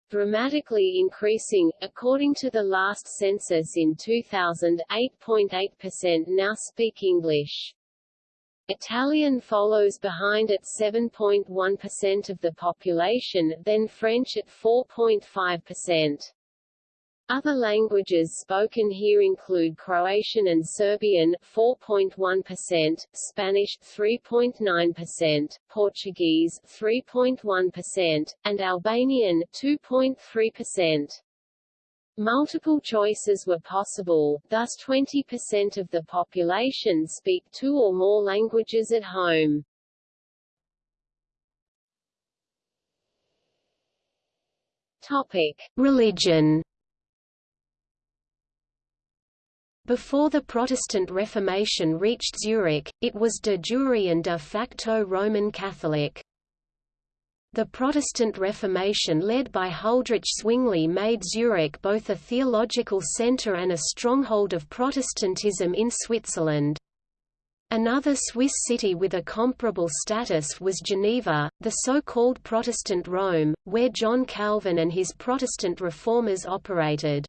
dramatically increasing. According to the last census in 2000, 8.8% now speak English. Italian follows behind at 7.1% of the population, then French at 4.5%. Other languages spoken here include Croatian and Serbian 4.1%, Spanish 3.9%, Portuguese 3.1%, and Albanian 2.3%. Multiple choices were possible, thus 20% of the population speak two or more languages at home. Topic: Religion Before the Protestant Reformation reached Zurich, it was de jure and de facto Roman Catholic. The Protestant Reformation led by Huldrych Zwingli made Zurich both a theological centre and a stronghold of Protestantism in Switzerland. Another Swiss city with a comparable status was Geneva, the so-called Protestant Rome, where John Calvin and his Protestant reformers operated.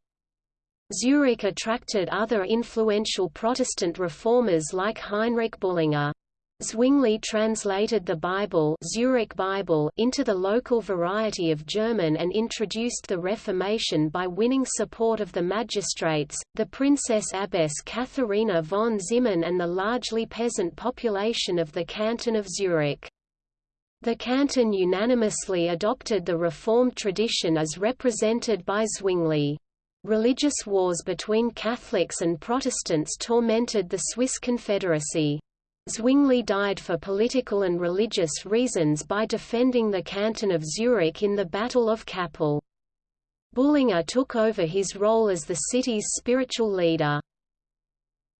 Zurich attracted other influential Protestant reformers like Heinrich Bullinger. Zwingli translated the Bible, Zurich Bible into the local variety of German and introduced the Reformation by winning support of the magistrates, the Princess Abbess Katharina von Zimmern and the largely peasant population of the canton of Zurich. The canton unanimously adopted the Reformed tradition as represented by Zwingli. Religious wars between Catholics and Protestants tormented the Swiss Confederacy. Zwingli died for political and religious reasons by defending the canton of Zurich in the Battle of Kappel. Bullinger took over his role as the city's spiritual leader.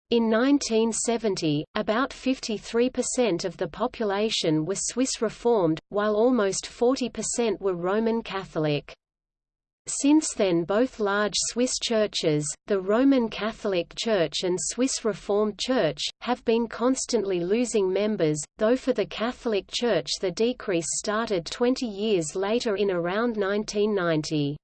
In 1970, about 53% of the population were Swiss Reformed, while almost 40% were Roman Catholic. Since then both large Swiss churches, the Roman Catholic Church and Swiss Reformed Church, have been constantly losing members, though for the Catholic Church the decrease started 20 years later in around 1990.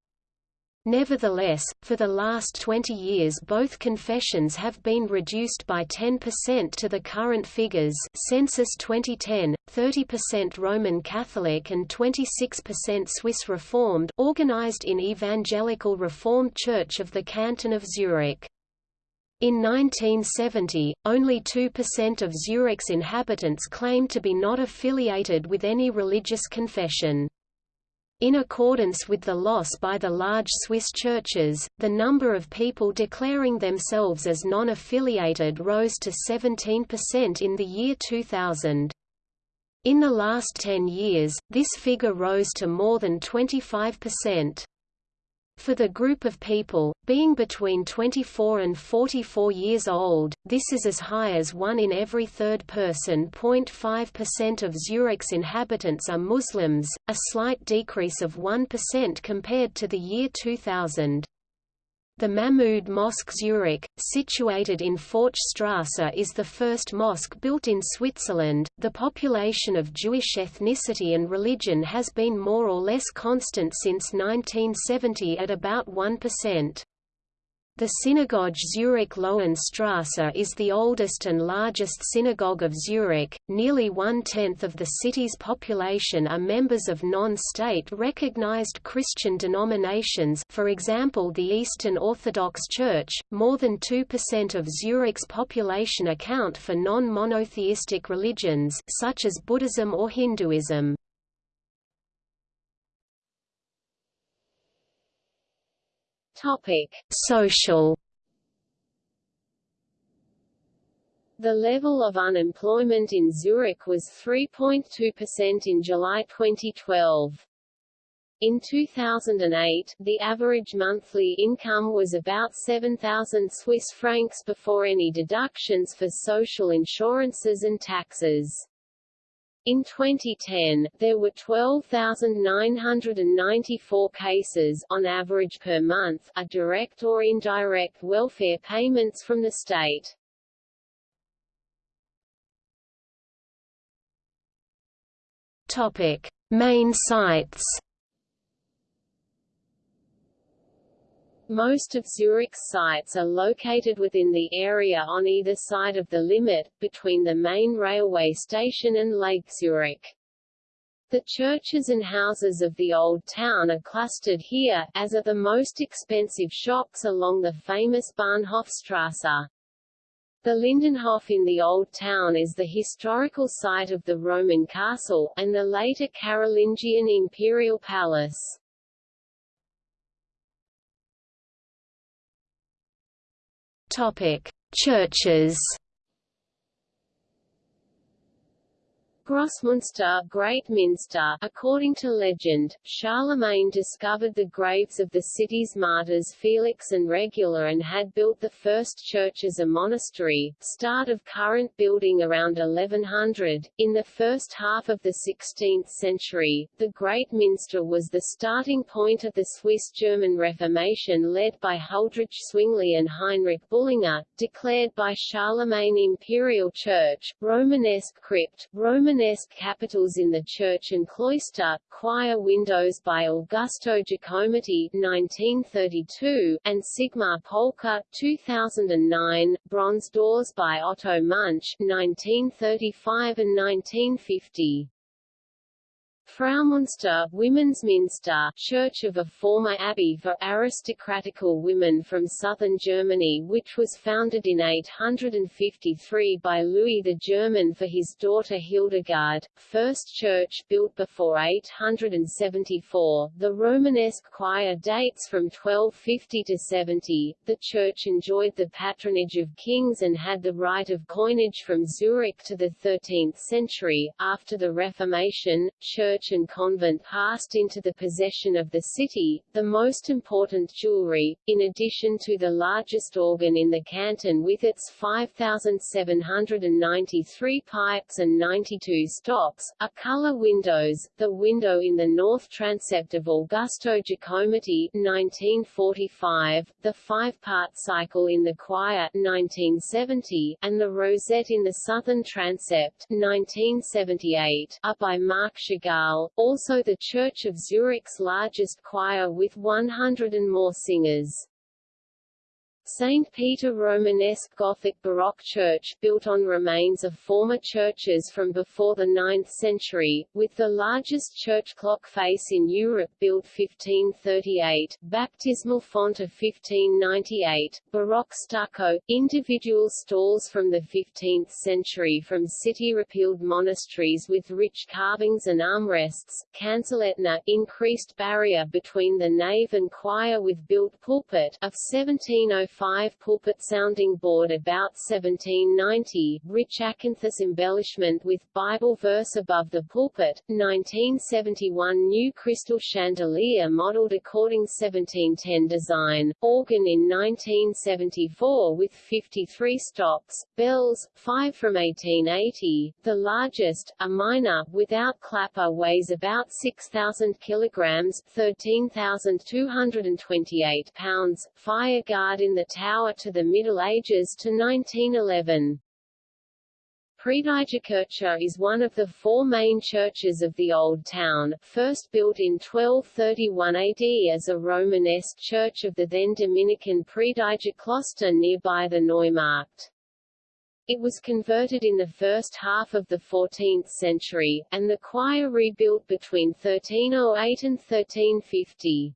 Nevertheless, for the last 20 years both confessions have been reduced by 10% to the current figures Census 2010, 30% Roman Catholic and 26% Swiss Reformed organized in Evangelical Reformed Church of the Canton of Zurich. In 1970, only 2% of Zurich's inhabitants claimed to be not affiliated with any religious confession. In accordance with the loss by the large Swiss churches, the number of people declaring themselves as non-affiliated rose to 17% in the year 2000. In the last 10 years, this figure rose to more than 25%. For the group of people, being between 24 and 44 years old, this is as high as one in every third person. 0.5% of Zurich's inhabitants are Muslims, a slight decrease of 1% compared to the year 2000. The Mahmud Mosque Zurich, situated in Forchstrasse, is the first mosque built in Switzerland. The population of Jewish ethnicity and religion has been more or less constant since 1970 at about 1%. The synagogue Zurich Löwenstrasse is the oldest and largest synagogue of Zurich. Nearly one tenth of the city's population are members of non-state recognized Christian denominations, for example, the Eastern Orthodox Church. More than 2% of Zurich's population account for non-monotheistic religions, such as Buddhism or Hinduism. Topic: Social The level of unemployment in Zurich was 3.2% in July 2012. In 2008, the average monthly income was about 7,000 Swiss francs before any deductions for social insurances and taxes. In 2010, there were 12,994 cases on average per month of direct or indirect welfare payments from the state. Topic: Main sites Most of Zurich's sites are located within the area on either side of the Limmat, between the main railway station and Lake Zurich. The churches and houses of the Old Town are clustered here, as are the most expensive shops along the famous Bahnhofstrasse. The Lindenhof in the Old Town is the historical site of the Roman castle, and the later Carolingian imperial palace. Churches Grossmünster Great Minster according to legend, Charlemagne discovered the graves of the city's martyrs Felix and Regula and had built the first church as a monastery, start of current building around 1100. In the first half of the 16th century, the Great Minster was the starting point of the Swiss-German Reformation led by Huldrych Zwingli and Heinrich Bullinger, declared by Charlemagne Imperial Church, Romanesque crypt, Roman Romanesque capitals in the church and cloister, choir windows by Augusto Giacometti 1932, and Sigmar Polke 2009, bronze doors by Otto Munch 1935 and 1950. Fraumünster Women's Minster Church of a former abbey for aristocratical women from southern Germany which was founded in 853 by Louis the German for his daughter Hildegard, first church built before 874. The Romanesque choir dates from 1250 to 70. The church enjoyed the patronage of kings and had the right of coinage from Zurich to the 13th century. After the Reformation, church church and convent passed into the possession of the city, the most important jewelry, in addition to the largest organ in the canton with its 5,793 pipes and 92 stops, are color windows, the window in the north transept of Augusto Giacometti 1945, the five-part cycle in the choir 1970, and the rosette in the southern transept 1978, are by Marc Chagall also the Church of Zurich's largest choir with 100 and more singers. St. Peter Romanesque Gothic Baroque church built on remains of former churches from before the 9th century, with the largest church clock face in Europe built 1538, baptismal font of 1598, Baroque stucco, individual stalls from the 15th century from city-repealed monasteries with rich carvings and armrests, Kanzellettner increased barrier between the nave and choir with built pulpit of 1705 5 pulpit sounding board about 1790, rich acanthus embellishment with Bible verse above the pulpit, 1971 new crystal chandelier modeled according 1710 design, organ in 1974 with 53 stops, bells, 5 from 1880, the largest, a minor, without clapper weighs about 6,000 kilograms 13,228 pounds, fire guard in the tower to the Middle Ages to 1911. Predigerkirche is one of the four main churches of the Old Town, first built in 1231 AD as a Romanesque church of the then Dominican Predigerkloster nearby the Neumarkt. It was converted in the first half of the 14th century, and the choir rebuilt between 1308 and 1350.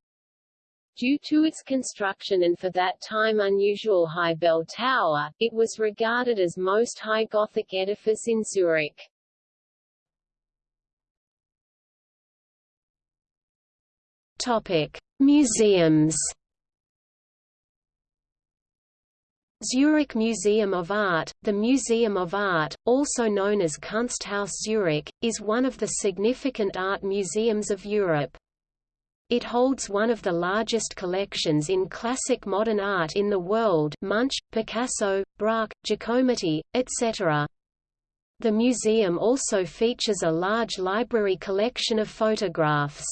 Due to its construction and for that time unusual high bell tower, it was regarded as most high Gothic edifice in Zurich. Topic: Museums. Zurich Museum of Art The Museum of Art, also known as Kunsthaus Zurich, is one of the significant art museums of Europe. It holds one of the largest collections in classic modern art in the world Munch, Picasso, Braque, Giacometti, etc. The museum also features a large library collection of photographs.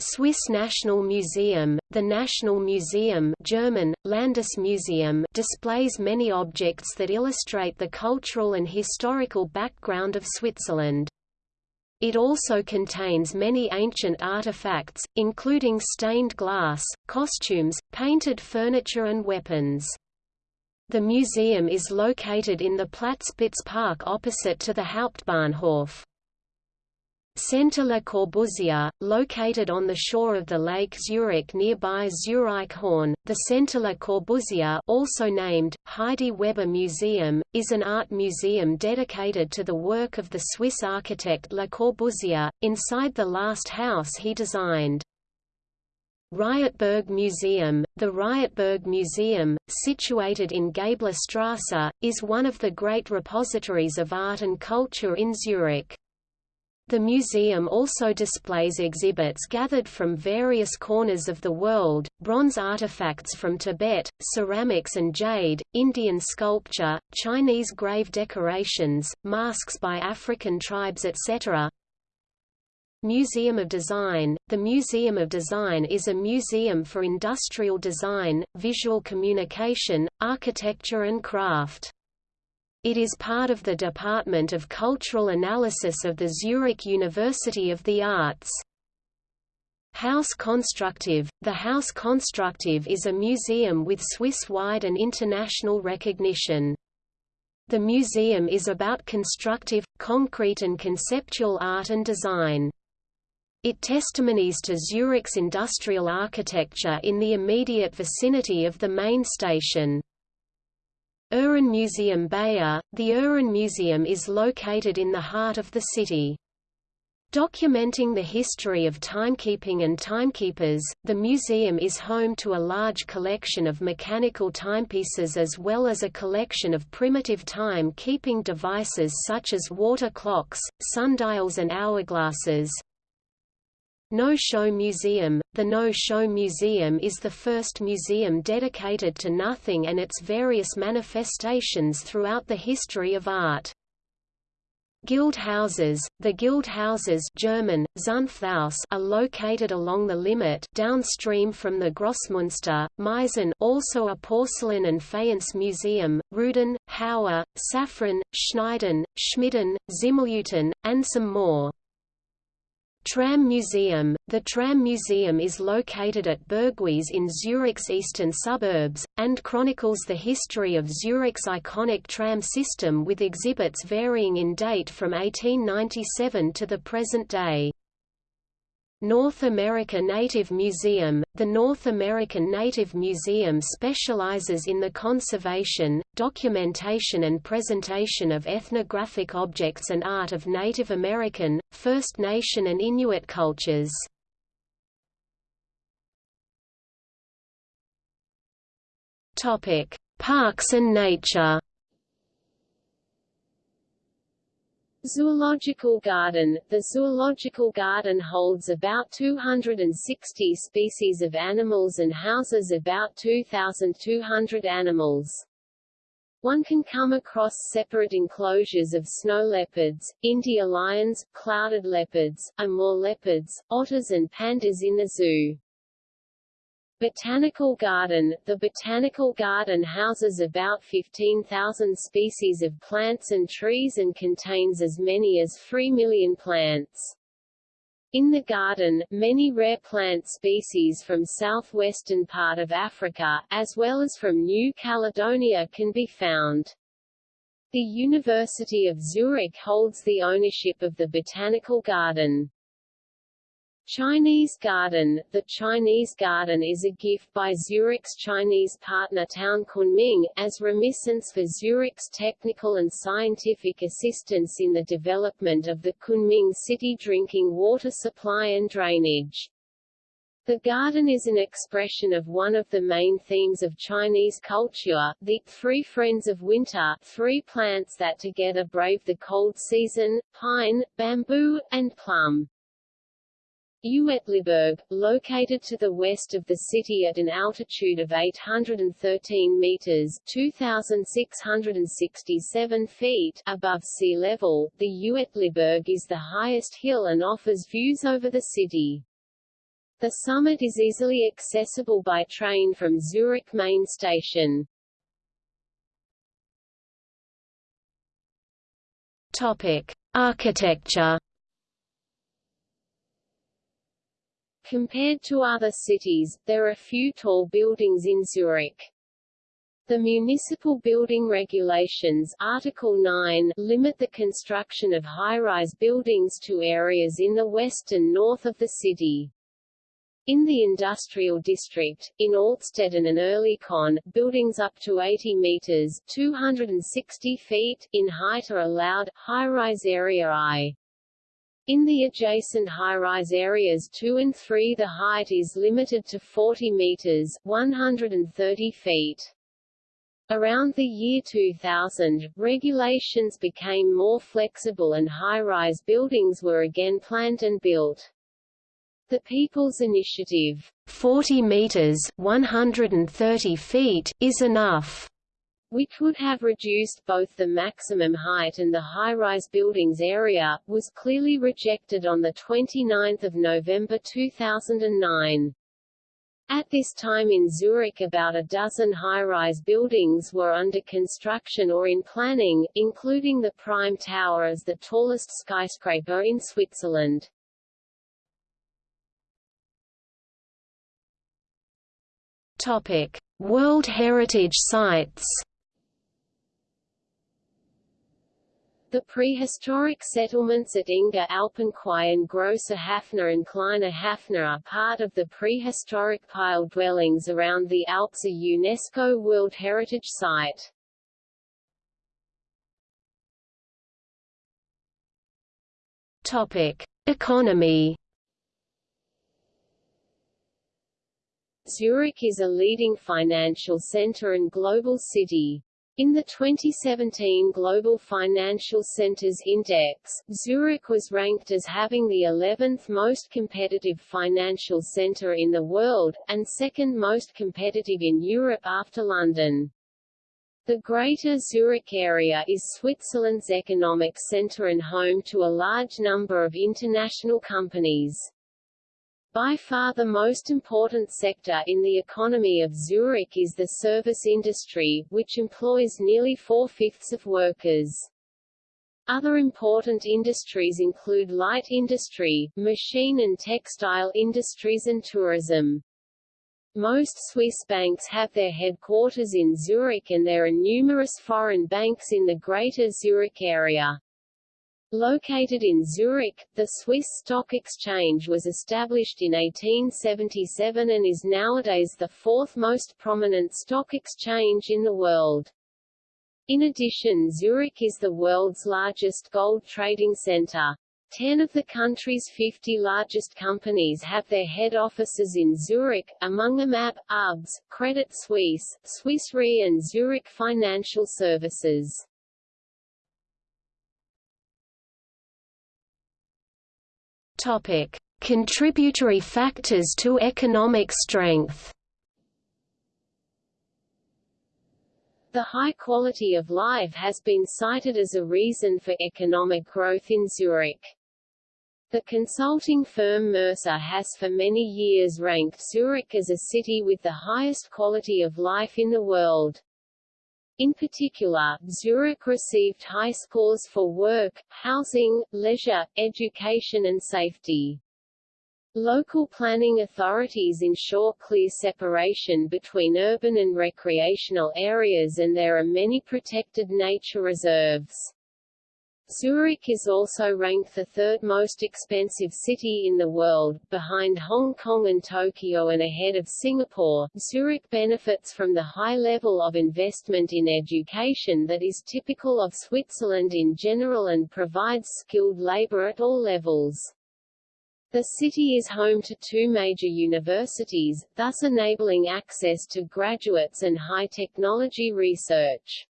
Swiss National Museum, the National Museum German, Landesmuseum displays many objects that illustrate the cultural and historical background of Switzerland. It also contains many ancient artifacts, including stained glass, costumes, painted furniture and weapons. The museum is located in the Platzspitz Park opposite to the Hauptbahnhof. Centre Le Corbusier, located on the shore of the Lake Zurich nearby Zurichhorn, the Centre Le Corbusier also named, Heidi Weber Museum, is an art museum dedicated to the work of the Swiss architect Le Corbusier, inside the last house he designed. Rietberg Museum The Rietberg Museum, situated in Gablerstrasse, is one of the great repositories of art and culture in Zurich. The museum also displays exhibits gathered from various corners of the world, bronze artifacts from Tibet, ceramics and jade, Indian sculpture, Chinese grave decorations, masks by African tribes etc. Museum of Design The Museum of Design is a museum for industrial design, visual communication, architecture and craft. It is part of the Department of Cultural Analysis of the Zurich University of the Arts. House Constructive The House Constructive is a museum with Swiss-wide and international recognition. The museum is about constructive, concrete and conceptual art and design. It testimonies to Zurich's industrial architecture in the immediate vicinity of the main station. Uhrenmuseum Beyer The Uhrenmuseum is located in the heart of the city. Documenting the history of timekeeping and timekeepers, the museum is home to a large collection of mechanical timepieces as well as a collection of primitive time-keeping devices such as water clocks, sundials and hourglasses. No-Show Museum The No-Show Museum is the first museum dedicated to nothing and its various manifestations throughout the history of art. Guild houses, the guild houses German, Zunfthaus are located along the Limmat downstream from the Grossmünster, Meisen also a porcelain and faience museum, Ruden, Hauer, Saffran, Schneiden, Schmiden, Zimmerleuten, and some more. Tram Museum The Tram Museum is located at Burgwies in Zurich's eastern suburbs, and chronicles the history of Zurich's iconic tram system with exhibits varying in date from 1897 to the present day. North America Native Museum The North American Native Museum specializes in the conservation, documentation and presentation of ethnographic objects and art of Native American, First Nation and Inuit cultures. Parks and nature Zoological Garden The Zoological Garden holds about 260 species of animals and houses about 2,200 animals. One can come across separate enclosures of snow leopards, India lions, clouded leopards, Amur leopards, otters and pandas in the zoo. Botanical Garden The Botanical Garden houses about 15,000 species of plants and trees and contains as many as 3 million plants. In the garden, many rare plant species from southwestern part of Africa, as well as from New Caledonia can be found. The University of Zurich holds the ownership of the Botanical Garden. Chinese Garden The Chinese Garden is a gift by Zurich's Chinese partner town Kunming, as remittance for Zurich's technical and scientific assistance in the development of the Kunming city drinking water supply and drainage. The garden is an expression of one of the main themes of Chinese culture, the three friends of winter, three plants that together brave the cold season, pine, bamboo, and plum. Uetliberg, located to the west of the city at an altitude of 813 meters (2,667 feet) above sea level, the Uetliberg is the highest hill and offers views over the city. The summit is easily accessible by train from Zurich main station. Topic: Architecture Compared to other cities, there are few tall buildings in Zurich. The municipal building regulations Article 9 limit the construction of high-rise buildings to areas in the west and north of the city. In the industrial district, in Altstetten and Oerlikon, buildings up to 80 meters 260 feet in height are allowed, high-rise area I. In the adjacent high-rise areas 2 and 3 the height is limited to 40 meters 130 feet. Around the year 2000, regulations became more flexible and high-rise buildings were again planned and built. The People's Initiative, 40 meters 130 feet, is enough which would have reduced both the maximum height and the high-rise buildings area, was clearly rejected on 29 November 2009. At this time in Zurich about a dozen high-rise buildings were under construction or in planning, including the Prime Tower as the tallest skyscraper in Switzerland. Topic: World Heritage Sites The prehistoric settlements at Enge Alpenquai and Große Hafner and Kleine Hafner are part of the prehistoric pile dwellings around the Alps a UNESCO World Heritage Site. Topic. Economy Zurich is a leading financial center and global city. In the 2017 Global Financial Centers Index, Zurich was ranked as having the 11th most competitive financial center in the world, and second most competitive in Europe after London. The Greater Zurich area is Switzerland's economic center and home to a large number of international companies. By far the most important sector in the economy of Zurich is the service industry, which employs nearly four-fifths of workers. Other important industries include light industry, machine and textile industries and tourism. Most Swiss banks have their headquarters in Zurich and there are numerous foreign banks in the Greater Zurich area. Located in Zurich, the Swiss Stock Exchange was established in 1877 and is nowadays the fourth most prominent stock exchange in the world. In addition Zurich is the world's largest gold trading center. Ten of the country's 50 largest companies have their head offices in Zurich, among them AB, UBS, Credit Suisse, Swiss Re and Zurich Financial Services. Topic. Contributory factors to economic strength The high quality of life has been cited as a reason for economic growth in Zurich. The consulting firm Mercer has for many years ranked Zurich as a city with the highest quality of life in the world. In particular, Zurich received high scores for work, housing, leisure, education and safety. Local planning authorities ensure clear separation between urban and recreational areas and there are many protected nature reserves. Zurich is also ranked the third most expensive city in the world, behind Hong Kong and Tokyo and ahead of Singapore. Zurich benefits from the high level of investment in education that is typical of Switzerland in general and provides skilled labor at all levels. The city is home to two major universities, thus enabling access to graduates and high-technology research.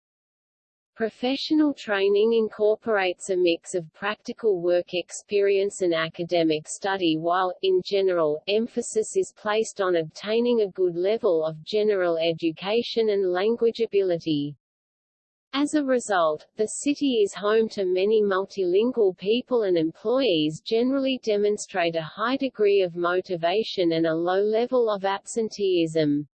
Professional training incorporates a mix of practical work experience and academic study while, in general, emphasis is placed on obtaining a good level of general education and language ability. As a result, the city is home to many multilingual people and employees generally demonstrate a high degree of motivation and a low level of absenteeism.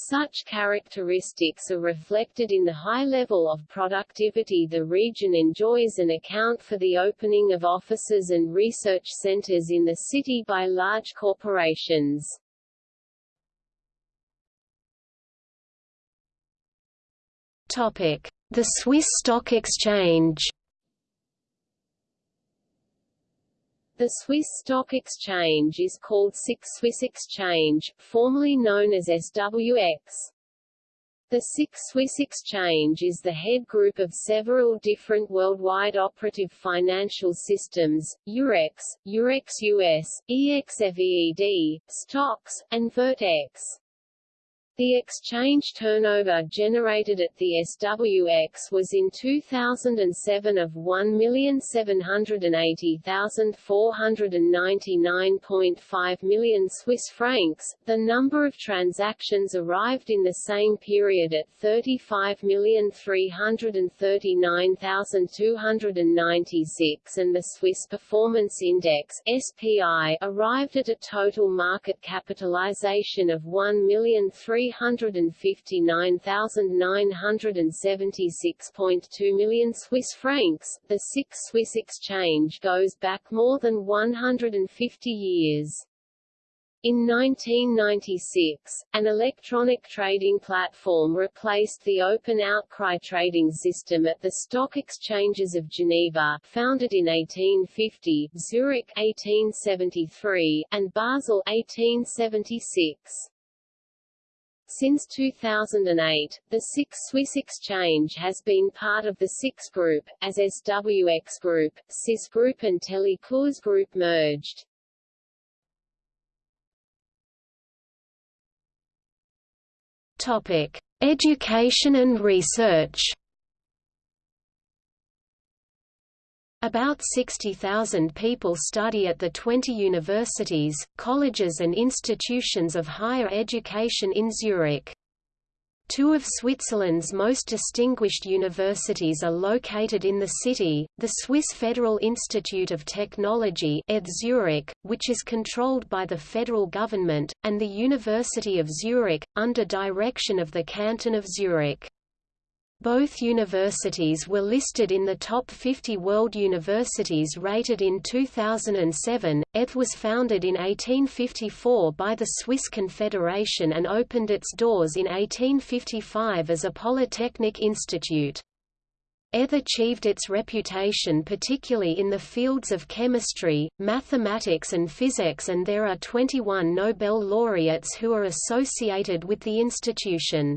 Such characteristics are reflected in the high level of productivity the region enjoys and account for the opening of offices and research centers in the city by large corporations. Topic: The Swiss Stock Exchange. The Swiss Stock Exchange is called SIX Swiss Exchange, formerly known as SWX. The SIX Swiss Exchange is the head group of several different worldwide operative financial systems, Eurex, Eurex US, EXFEED, STOXX, and virt-x. The exchange turnover generated at the SWX was in 2007 of 1,780,499.5 million Swiss francs. The number of transactions arrived in the same period at 35,339,296 and the Swiss Performance Index (SPI) arrived at a total market capitalization of 1,300 359,976.2 million Swiss francs. The SIX Swiss exchange goes back more than 150 years. In 1996, an electronic trading platform replaced the open outcry trading system at the stock exchanges of Geneva founded in 1850, Zurich 1873, and Basel 1876. Since 2008, the SIX Swiss Exchange has been part of the SIX Group, as SWX Group, SIS Group and Telekurs Group merged. Topic: Education and research. About 60,000 people study at the 20 universities, colleges and institutions of higher education in Zurich. Two of Switzerland's most distinguished universities are located in the city, the Swiss Federal Institute of Technology Zurich, which is controlled by the federal government, and the University of Zurich, under direction of the Canton of Zurich. Both universities were listed in the top 50 world universities rated in 2007. ETH was founded in 1854 by the Swiss Confederation and opened its doors in 1855 as a polytechnic institute. ETH achieved its reputation particularly in the fields of chemistry, mathematics and physics and there are 21 Nobel laureates who are associated with the institution.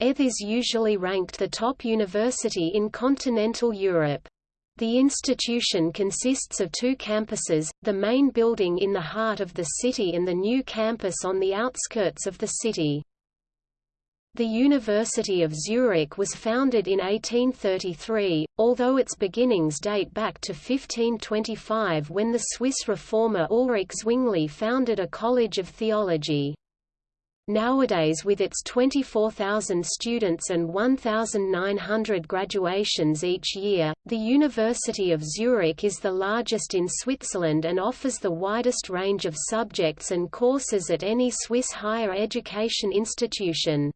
ETH is usually ranked the top university in continental Europe. The institution consists of two campuses, the main building in the heart of the city and the new campus on the outskirts of the city. The University of Zurich was founded in 1833, although its beginnings date back to 1525 when the Swiss reformer Ulrich Zwingli founded a college of theology. Nowadays with its 24,000 students and 1,900 graduations each year, the University of Zurich is the largest in Switzerland and offers the widest range of subjects and courses at any Swiss higher education institution.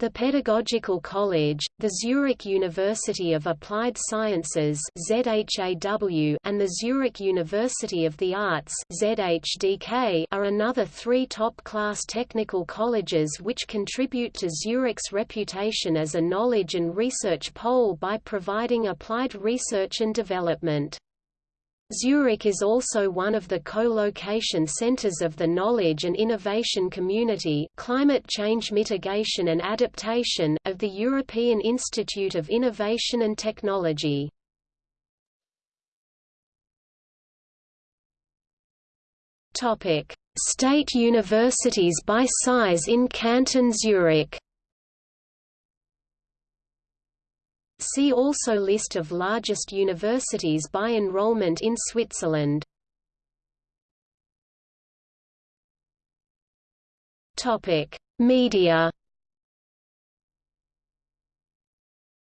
The Pedagogical College, the Zurich University of Applied Sciences ZHAW, and the Zurich University of the Arts ZHDK are another three top-class technical colleges which contribute to Zurich's reputation as a knowledge and research pole by providing applied research and development. Zurich is also one of the co-location centers of the knowledge and innovation community climate change mitigation and adaptation of the European Institute of Innovation and Technology. State universities by size in Canton Zurich See also List of largest universities by enrollment in Switzerland. Media.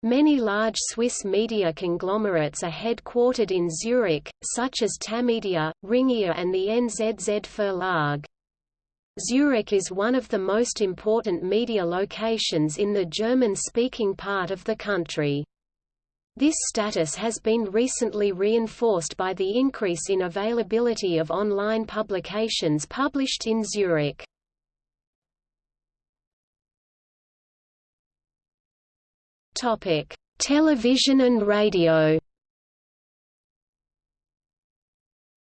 Many large Swiss media conglomerates are headquartered in Zurich, such as Tamedia, Ringier and the NZZ Verlag. Zurich is one of the most important media locations in the German-speaking part of the country. This status has been recently reinforced by the increase in availability of online publications published in Zurich. Television and radio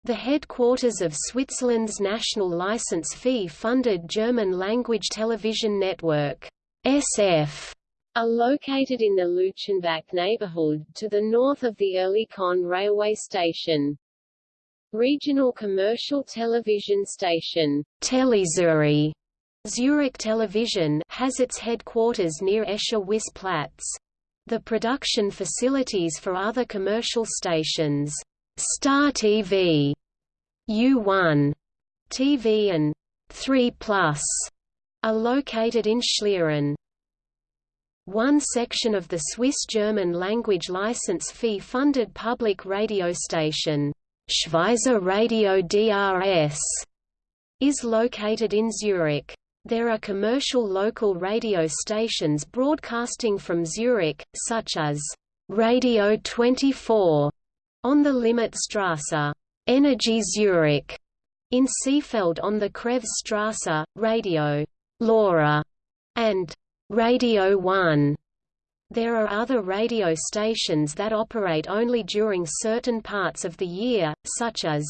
The headquarters of Switzerland's national license fee-funded German-language television network, SF, are located in the Leutschenbach neighborhood, to the north of the Oerlikon railway station. Regional commercial television station, TeleZüri, Zurich Television, has its headquarters near Escher-Wyss-Platz. The production facilities for other commercial stations Star TV, U1 TV and 3 Plus are located in Schlieren. One section of the Swiss-German language license fee-funded public radio station, Schweizer Radio DRS, is located in Zurich. There are commercial local radio stations broadcasting from Zurich, such as Radio 24 on the Limmatstrasse, Energy Zurich, in Seefeld on the Krebsstrasse, Radio LoRa, and Radio 1. There are other radio stations that operate only during certain parts of the year, such as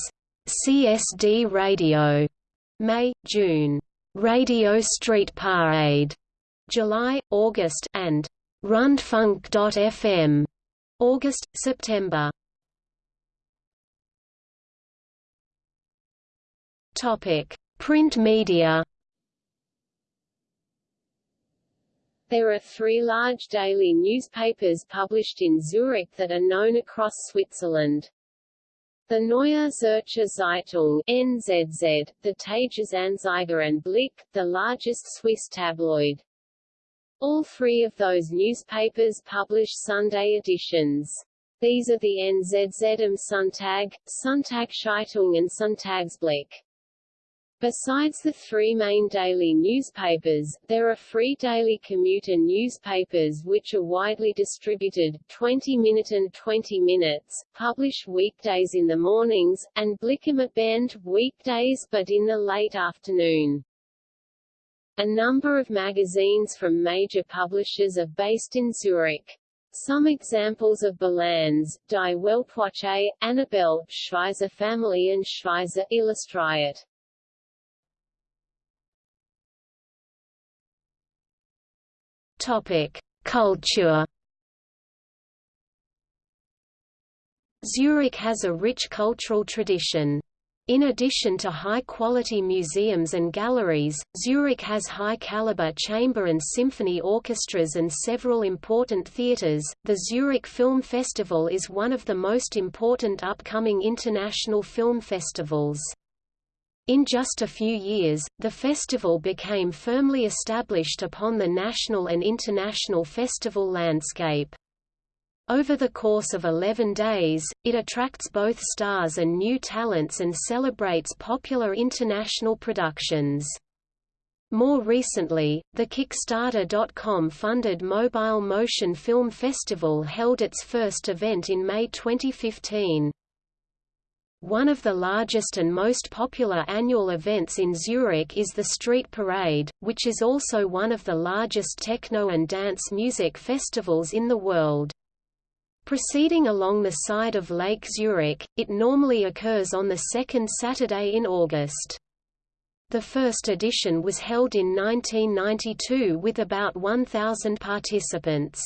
CSD Radio, May, June, Radio Street Parade, July, August, and Rundfunk.fm, August, September. Topic: Print media. There are three large daily newspapers published in Zurich that are known across Switzerland. The Neue Zürcher Zeitung NZZ, the Tagesanzeiger and Blick, the largest Swiss tabloid. All three of those newspapers publish Sunday editions. These are the NZZ am Sonntag, Sonntagszeitung and Sonntagsblick. Besides the three main daily newspapers, there are free daily commuter newspapers which are widely distributed, 20 Minute and 20 Minutes, publish weekdays in the mornings, and Band weekdays but in the late afternoon. A number of magazines from major publishers are based in Zurich. Some examples of Bilanz, Die Weltwoche, Annabelle, Schweizer Family and Schweizer Illustriert. Culture. Zurich has a rich cultural tradition. In addition to high-quality museums and galleries, Zurich has high-caliber chamber and symphony orchestras and several important theaters. The Zurich Film Festival is one of the most important upcoming international film festivals. In just a few years, the festival became firmly established upon the national and international festival landscape. Over the course of 11 days, it attracts both stars and new talents and celebrates popular international productions. More recently, the Kickstarter.com funded Mobile Motion Film Festival held its first event in May 2015. One of the largest and most popular annual events in Zurich is the Street Parade, which is also one of the largest techno and dance music festivals in the world. Proceeding along the side of Lake Zurich, it normally occurs on the second Saturday in August. The first edition was held in 1992 with about 1,000 participants.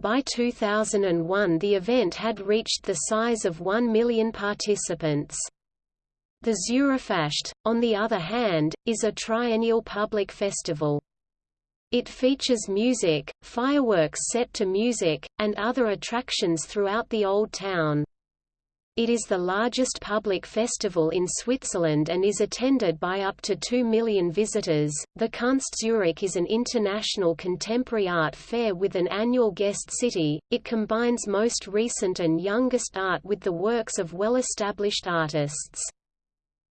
By 2001 the event had reached the size of 1 million participants. The Zurifest, on the other hand, is a triennial public festival. It features music, fireworks set to music, and other attractions throughout the Old Town. It is the largest public festival in Switzerland and is attended by up to 2 million visitors. The Kunst Zurich is an international contemporary art fair with an annual guest city. It combines most recent and youngest art with the works of well-established artists.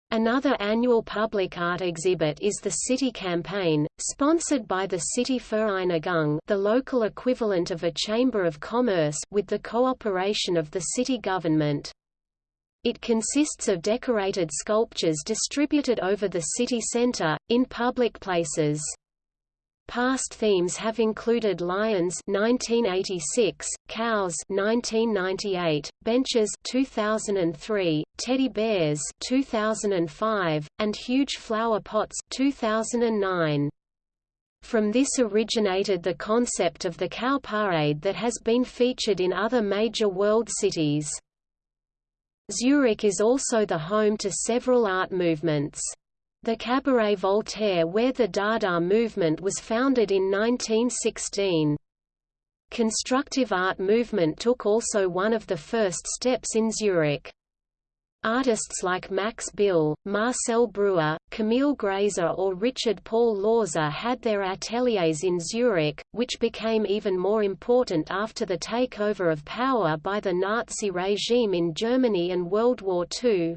Another annual public art exhibit is the City Campaign, sponsored by the City Vereinigung the local equivalent of a Chamber of Commerce with the cooperation of the city government. It consists of decorated sculptures distributed over the city center, in public places. Past themes have included lions 1986, cows 1998, benches 2003, teddy bears 2005, and huge flower pots 2009. From this originated the concept of the cow parade that has been featured in other major world cities. Zurich is also the home to several art movements. The Cabaret Voltaire where the Dada movement was founded in 1916. Constructive art movement took also one of the first steps in Zurich. Artists like Max Bill, Marcel Breuer, Camille Graeser or Richard Paul Lohse had their ateliers in Zurich, which became even more important after the takeover of power by the Nazi regime in Germany and World War II.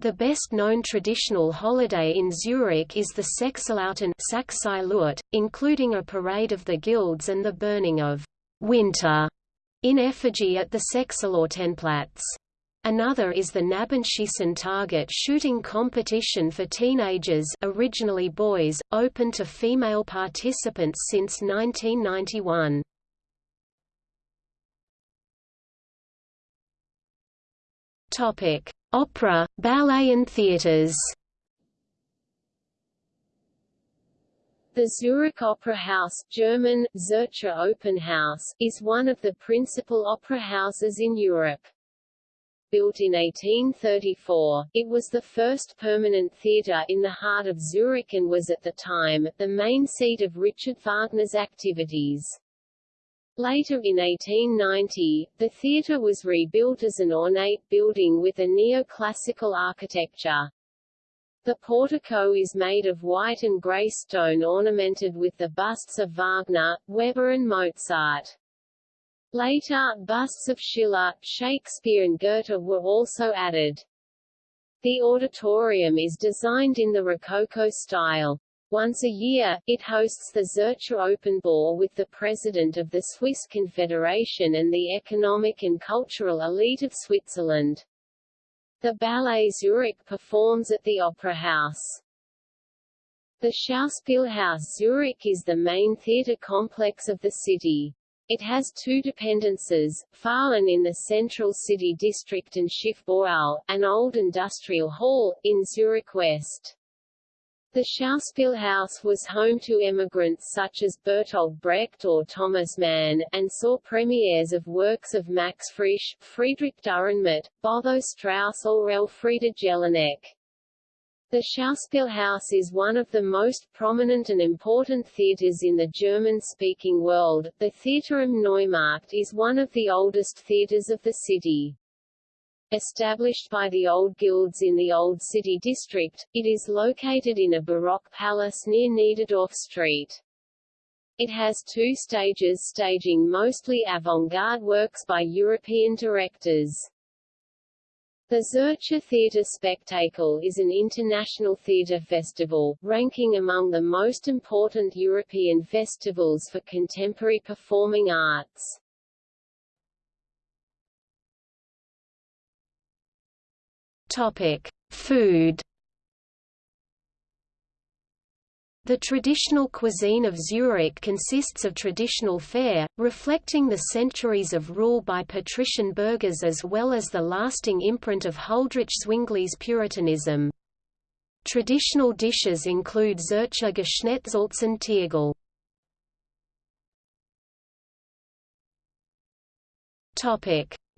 The best-known traditional holiday in Zurich is the Sechselauten including a parade of the guilds and the burning of «winter» in effigy at the Sechselautenplatz. Another is the Knabenschiessen target shooting competition for teenagers originally boys, open to female participants since 1991. Topic: Opera, ballet and theaters. The Zurich Opera House German, Zürcher Opernhaus, is one of the principal opera houses in Europe. Built in 1834, it was the first permanent theatre in the heart of Zurich and was at the time, the main seat of Richard Wagner's activities. Later in 1890, the theatre was rebuilt as an ornate building with a neoclassical architecture. The portico is made of white and grey stone ornamented with the busts of Wagner, Weber and Mozart. Later, busts of Schiller, Shakespeare and Goethe were also added. The auditorium is designed in the Rococo style. Once a year, it hosts the Zürcher Open Ball with the president of the Swiss Confederation and the economic and cultural elite of Switzerland. The Ballet Zurich performs at the Opera House. The Schauspielhaus Zurich is the main theatre complex of the city. It has two dependences, Farlen in the central city district and Schiffbauhalle, an old industrial hall, in Zurich West. The Schauspielhaus was home to emigrants such as Bertolt Brecht or Thomas Mann, and saw premieres of works of Max Frisch, Friedrich Dürrenmatt, Botho Strauss or Elfriede Jelinek. The Schauspielhaus is one of the most prominent and important theatres in the German-speaking world. The Theater am Neumarkt is one of the oldest theatres of the city. Established by the old guilds in the Old City district, it is located in a Baroque palace near Niederdorf Street. It has two stages staging mostly avant-garde works by European directors. The Zürcher Theater Spektakel is an international theater festival, ranking among the most important European festivals for contemporary performing arts. Topic: Food The traditional cuisine of Zurich consists of traditional fare, reflecting the centuries of rule by patrician burghers as well as the lasting imprint of Huldrych Zwingli's Puritanism. Traditional dishes include Zürcher Geschnetzelten Tirggel.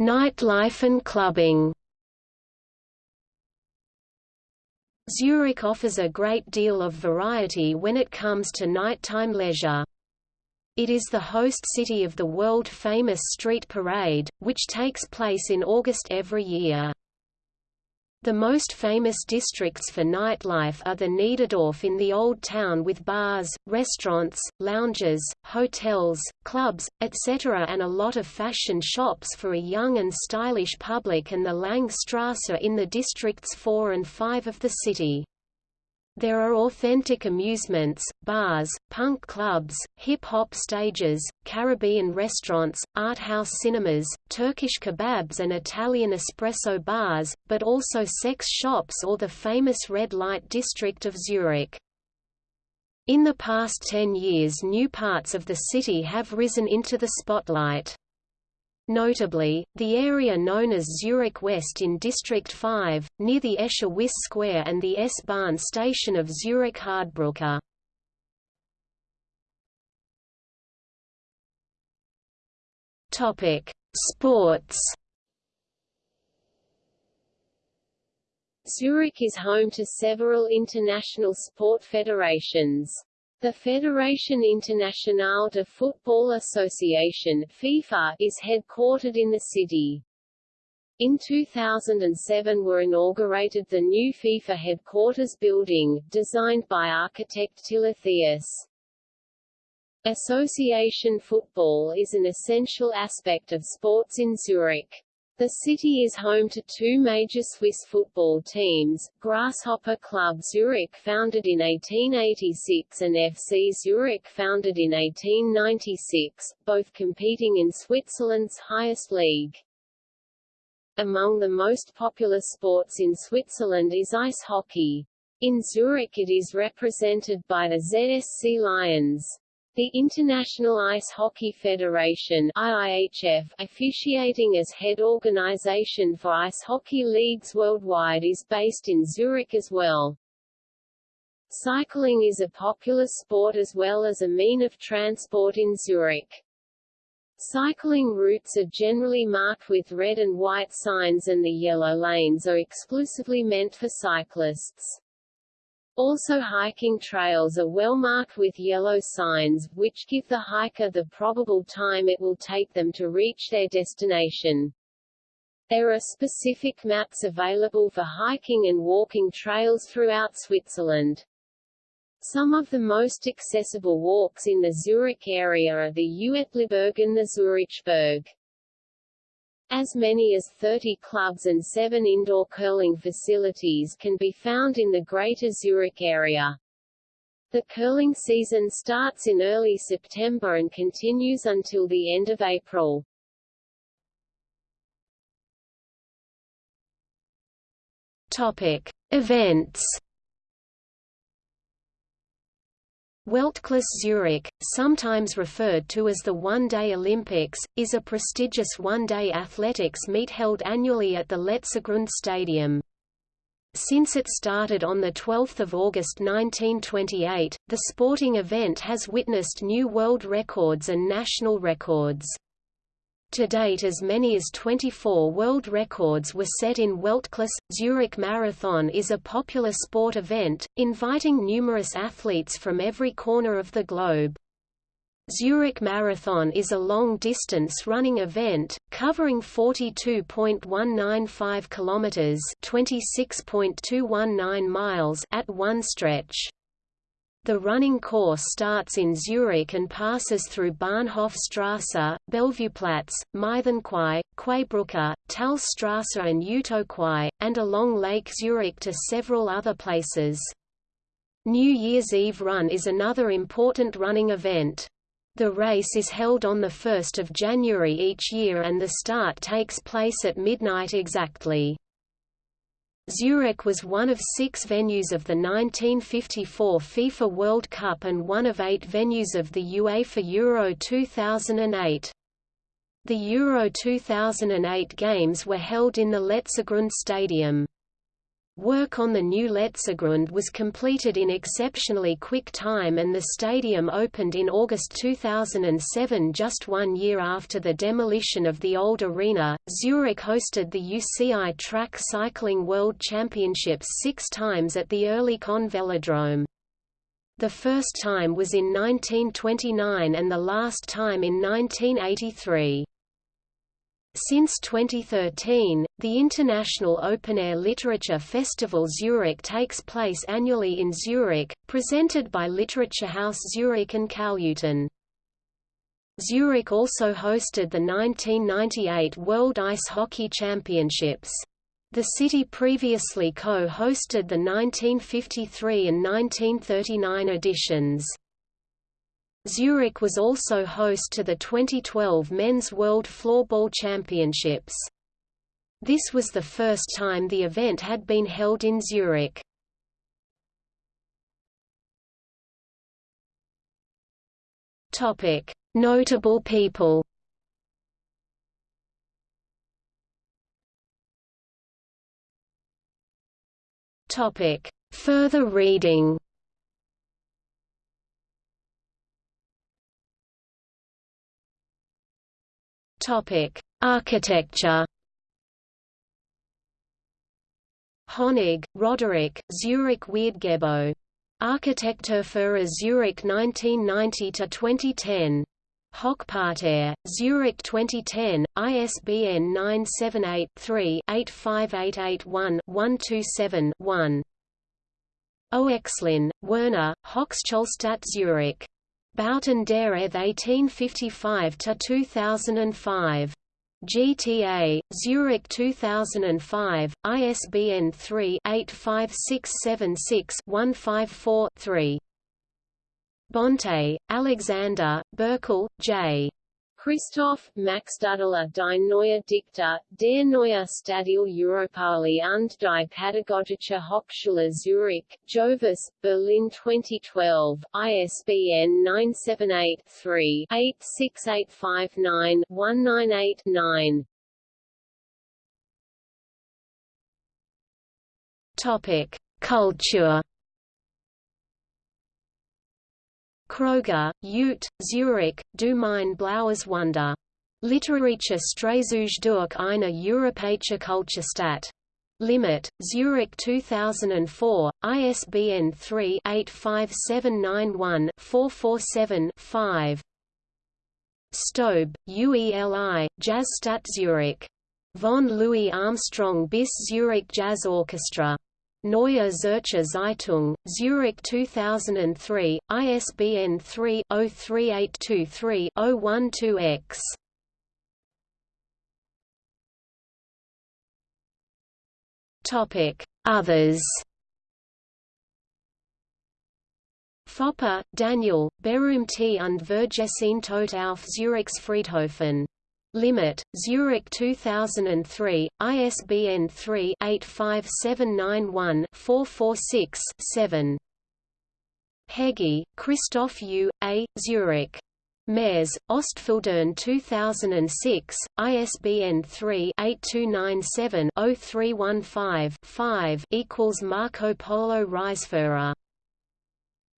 Nightlife and clubbing Zurich offers a great deal of variety when it comes to nighttime leisure. It is the host city of the world-famous Street Parade, which takes place in August every year. The most famous districts for nightlife are the Niederdorf in the Old Town with bars, restaurants, lounges, hotels, clubs, etc. and a lot of fashion shops for a young and stylish public and the Langstrasse in the districts 4 and 5 of the city. There are authentic amusements, bars, punk clubs, hip-hop stages, Caribbean restaurants, art house cinemas, Turkish kebabs and Italian espresso bars, but also sex shops or the famous red light district of Zurich. In the past ten years new parts of the city have risen into the spotlight. Notably, the area known as Zurich West in District 5, near the Escher Wyss Square and the S-Bahn station of Zurich Hardbrücke. Sports. Zurich is home to several international sport federations. The Fédération Internationale de Football Association FIFA is headquartered in the city. In 2007 were inaugurated the new FIFA headquarters building, designed by architect Tilla Theus. Association football is an essential aspect of sports in Zurich. The city is home to two major Swiss football teams, Grasshopper Club Zurich founded in 1886 and FC Zurich founded in 1896, both competing in Switzerland's highest league. Among the most popular sports in Switzerland is ice hockey. In Zurich it is represented by the ZSC Lions. The International Ice Hockey Federation IIHF, officiating as head organization for ice hockey leagues worldwide is based in Zurich as well. Cycling is a popular sport as well as a mean of transport in Zurich. Cycling routes are generally marked with red and white signs and the yellow lanes are exclusively meant for cyclists. Also hiking trails are well marked with yellow signs, which give the hiker the probable time it will take them to reach their destination. There are specific maps available for hiking and walking trails throughout Switzerland. Some of the most accessible walks in the Zurich area are the Uetliberg and the Zurichberg. As many as 30 clubs and seven indoor curling facilities can be found in the Greater Zurich area. The curling season starts in early September and continues until the end of April. Topic: Events. Weltklasse Zurich, sometimes referred to as the One-Day Olympics, is a prestigious one-day athletics meet held annually at the Letzigrund Stadium. Since it started on 12 August 1928, the sporting event has witnessed new world records and national records. To date as many as 24 world records were set in Weltklasse. Zurich Marathon is a popular sport event, inviting numerous athletes from every corner of the globe. Zurich Marathon is a long-distance running event, covering 42.195 kilometers (26.219 miles) at one stretch. The running course starts in Zurich and passes through Bahnhofstrasse, Bellevueplatz, Mythenquai, Quaibrücke, Talstrasse and Utoquai, and along Lake Zurich to several other places. New Year's Eve Run is another important running event. The race is held on 1 January each year and the start takes place at midnight exactly. Zurich was one of six venues of the 1954 FIFA World Cup and one of eight venues of the UEFA Euro 2008. The Euro 2008 games were held in the Letzigrund Stadium. Work on the new Letzigrund was completed in exceptionally quick time and the stadium opened in August 2007 just one year after the demolition of the old arena. Zurich hosted the UCI Track Cycling World Championships six times at the Oerlikon Velodrome. The first time was in 1929 and the last time in 1983. Since 2013, the International Open Air Literature Festival Zurich takes place annually in Zurich, presented by Literature House Zurich and Kaufleuten. Zurich also hosted the 1998 World Ice Hockey Championships. The city previously co-hosted the 1953 and 1939 editions. Zurich was also host to the 2012 Men's World Floorball Championships. This was the first time the event had been held in Zurich. Topic: Notable people. Topic: Further reading. Topic: Architecture. Honig, Roderick, Zurich wird gebaut. Architektur für Zurich 1990–2010. Hochparterre, Zurich 2010, ISBN 978-3-85881-127-1. Oechslin, Werner, Hochschulstadt Zurich. Bauten der ETH 1855–2005. GTA, Zurich 2005, ISBN 3-85676-154-3. Bonte, Alexander, Berkel, J. Christoph, Max Maxstadler die neue Dichter, der neue Stadil Europaallee und die Pädagogische Hochschule Zurich, Jovis, Berlin 2012, ISBN 978-3-86859-198-9. Topic: Culture Kroger, Ute, Zurich, Du mein blaues Wunder. Literarische Streifzüge durch eine europäische Kulturstadt. Limmat, Zurich 2004, ISBN 3-85791-447-5 Staub, UELI, Jazzstadt Zurich. Von Louis Armstrong bis Zurich Jazz Orchestra. Neue Zürcher Zeitung, Zurich 2003, ISBN 3-03823-012-X. Others Foppa, Daniel, Berühmte und Vergessenheit auf Zurichs Friedhofen Limmat, Zurich 2003, ISBN 3-85791-446-7. Hegyi, Christoph U. A., Zurich. Mairs, Ostfildern 2006, ISBN 3-8297-0315-5 equals Marco Polo Reiseführer.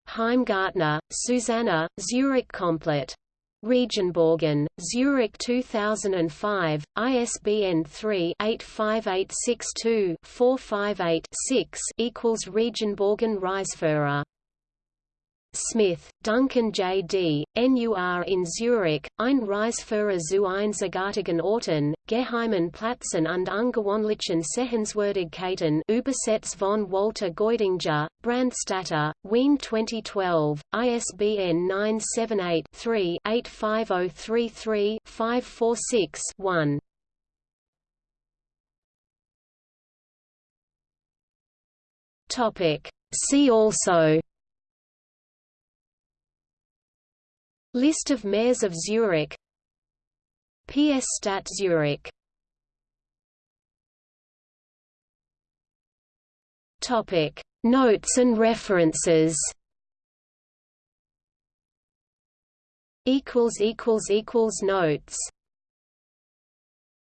Heimgartner, Susanna, Zurich Komplett. Regenbogen, Zurich 2005, ISBN 3-85862-458-6 equals Regenbogen Reiseführer. Smith, Duncan J. D., NUR in Zurich, ein Reiseführer zu einzigartigen Orten, geheimen Plätzen und ungewöhnlichen Sehenswürdigkeiten Übersetz von Walter Geudinger, Brandstatter, Wien 2012, ISBN 978-3-85033-546-1. See also List of mayors of Zurich. PS Stadt Zurich. Topic. Notes and references. Equals equals equals notes